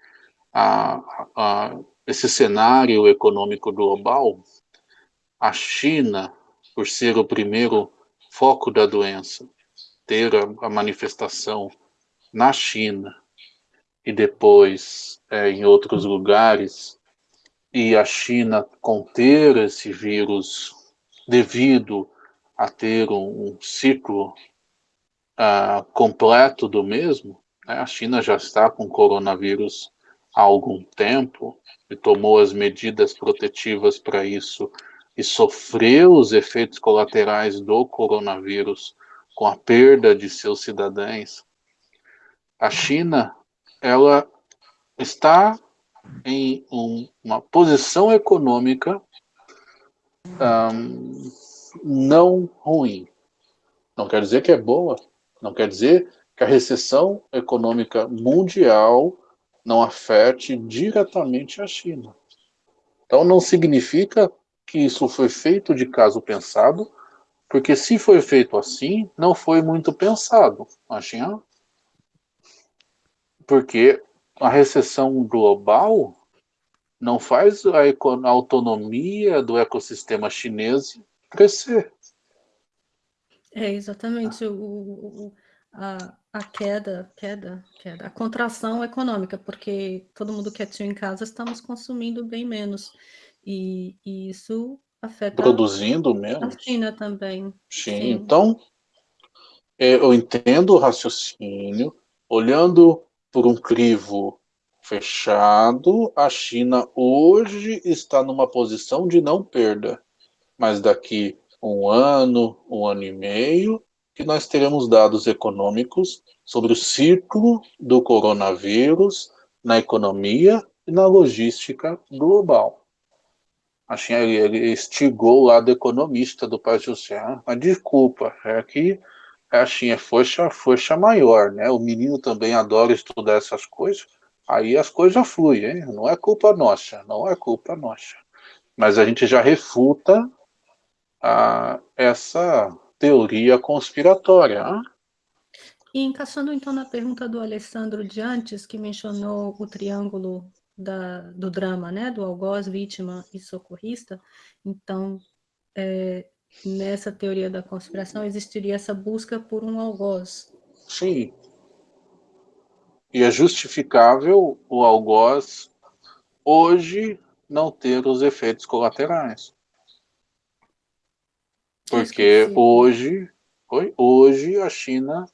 a, a, esse cenário econômico global, a China, por ser o primeiro foco da doença, ter a, a manifestação na China e depois é, em outros lugares, e a China conter esse vírus devido a ter um, um ciclo uh, completo do mesmo, né? a China já está com coronavírus há algum tempo e tomou as medidas protetivas para isso e sofreu os efeitos colaterais do coronavírus com a perda de seus cidadãos, a China ela está em um, uma posição econômica um, não ruim. Não quer dizer que é boa, não quer dizer que a recessão econômica mundial não afete diretamente a China. Então não significa que isso foi feito de caso pensado, porque se foi feito assim, não foi muito pensado. Acham? Porque a recessão global não faz a, a autonomia do ecossistema chinês crescer. É, exatamente. O, o, a, a queda, queda, queda, a contração econômica, porque todo mundo quietinho em casa estamos consumindo bem menos. E, e isso afeta Produzindo menos. a China também. Sim, Sim. então é, eu entendo o raciocínio, olhando por um crivo fechado, a China hoje está numa posição de não perda, mas daqui um ano, um ano e meio, que nós teremos dados econômicos sobre o ciclo do coronavírus na economia e na logística global. A China ele estigou o lado economista do Pai José. Mas desculpa, é que a China é força, força maior, né? O menino também adora estudar essas coisas, aí as coisas fluem, hein? Não é culpa nossa, não é culpa nossa. Mas a gente já refuta a, essa teoria conspiratória. E encaixando então na pergunta do Alessandro de antes, que mencionou o triângulo da, do drama, né, do algoz, vítima e socorrista, então, é, nessa teoria da conspiração, existiria essa busca por um algoz. Sim. E é justificável o algoz hoje não ter os efeitos colaterais. Porque hoje, hoje a China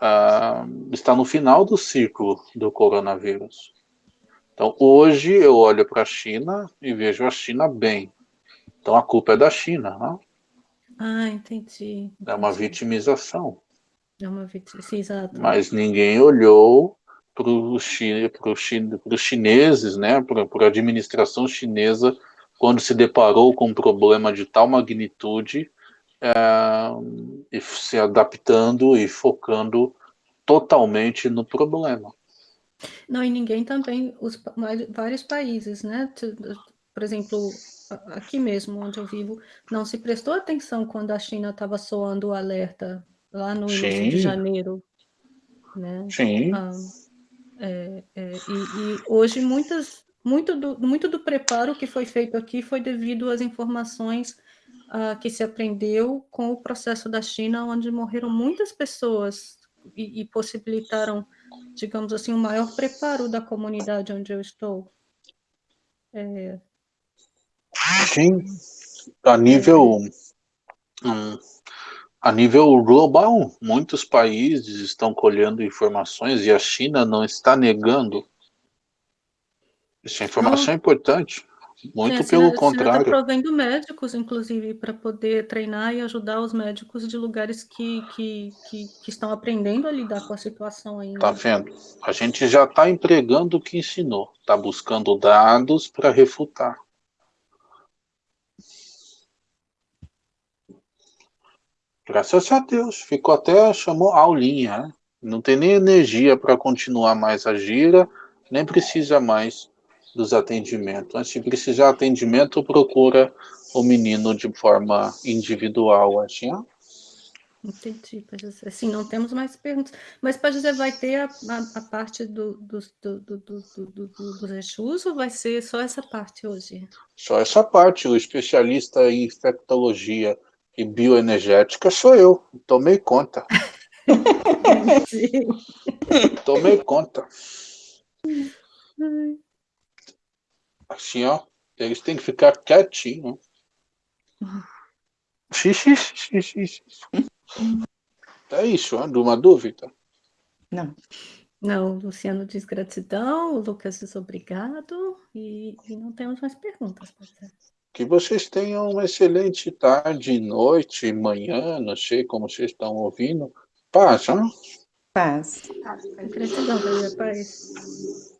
ah, está no final do ciclo do coronavírus. Então, hoje eu olho para a China e vejo a China bem. Então, a culpa é da China, né? Ah, entendi. entendi. É uma vitimização. É uma vitimização, exato. Mas ninguém olhou para os chineses, né, para a administração chinesa quando se deparou com um problema de tal magnitude, é, e se adaptando e focando totalmente no problema. Não, e ninguém também, os vários países, né? Por exemplo, aqui mesmo onde eu vivo, não se prestou atenção quando a China estava soando o alerta lá no Sim. início de janeiro. Né? Sim. Ah, é, é, e, e, hoje muitas muito do, muito do preparo que foi feito aqui foi devido às informações uh, que se aprendeu com o processo da China, onde morreram muitas pessoas e, e possibilitaram digamos assim, o maior preparo da comunidade onde eu estou. É... Sim, a nível, hum, a nível global, muitos países estão colhendo informações e a China não está negando. Essa informação Não. é importante. Muito Sim, pelo contrário. está provendo médicos, inclusive, para poder treinar e ajudar os médicos de lugares que, que, que, que estão aprendendo a lidar com a situação ainda. Tá vendo? A gente já está empregando o que ensinou. Está buscando dados para refutar. Graças a Deus. Ficou até, chamou aulinha. né? Não tem nem energia para continuar mais a gira, nem precisa mais dos atendimentos. Mas se precisar de atendimento, procura o menino de forma individual. Assim. Entendi, Pai José. Sim, não temos mais perguntas. Mas, Pai José, vai ter a, a, a parte do, dos- do, do, do, do, Exus ou vai ser só essa parte hoje? Só essa parte, o especialista em infectologia e bioenergética sou eu. Tomei conta. Tomei conta. Assim, ó. Eles têm que ficar quietinhos. Xixi, xixi, xixi. É isso, uma dúvida. Não. Não, o Luciano diz gratidão, o Lucas diz obrigado e, e não temos mais perguntas. Que vocês tenham uma excelente tarde, noite, manhã, não sei como vocês estão ouvindo. Paz, hein? Paz. Gratidão, Pai José, paz.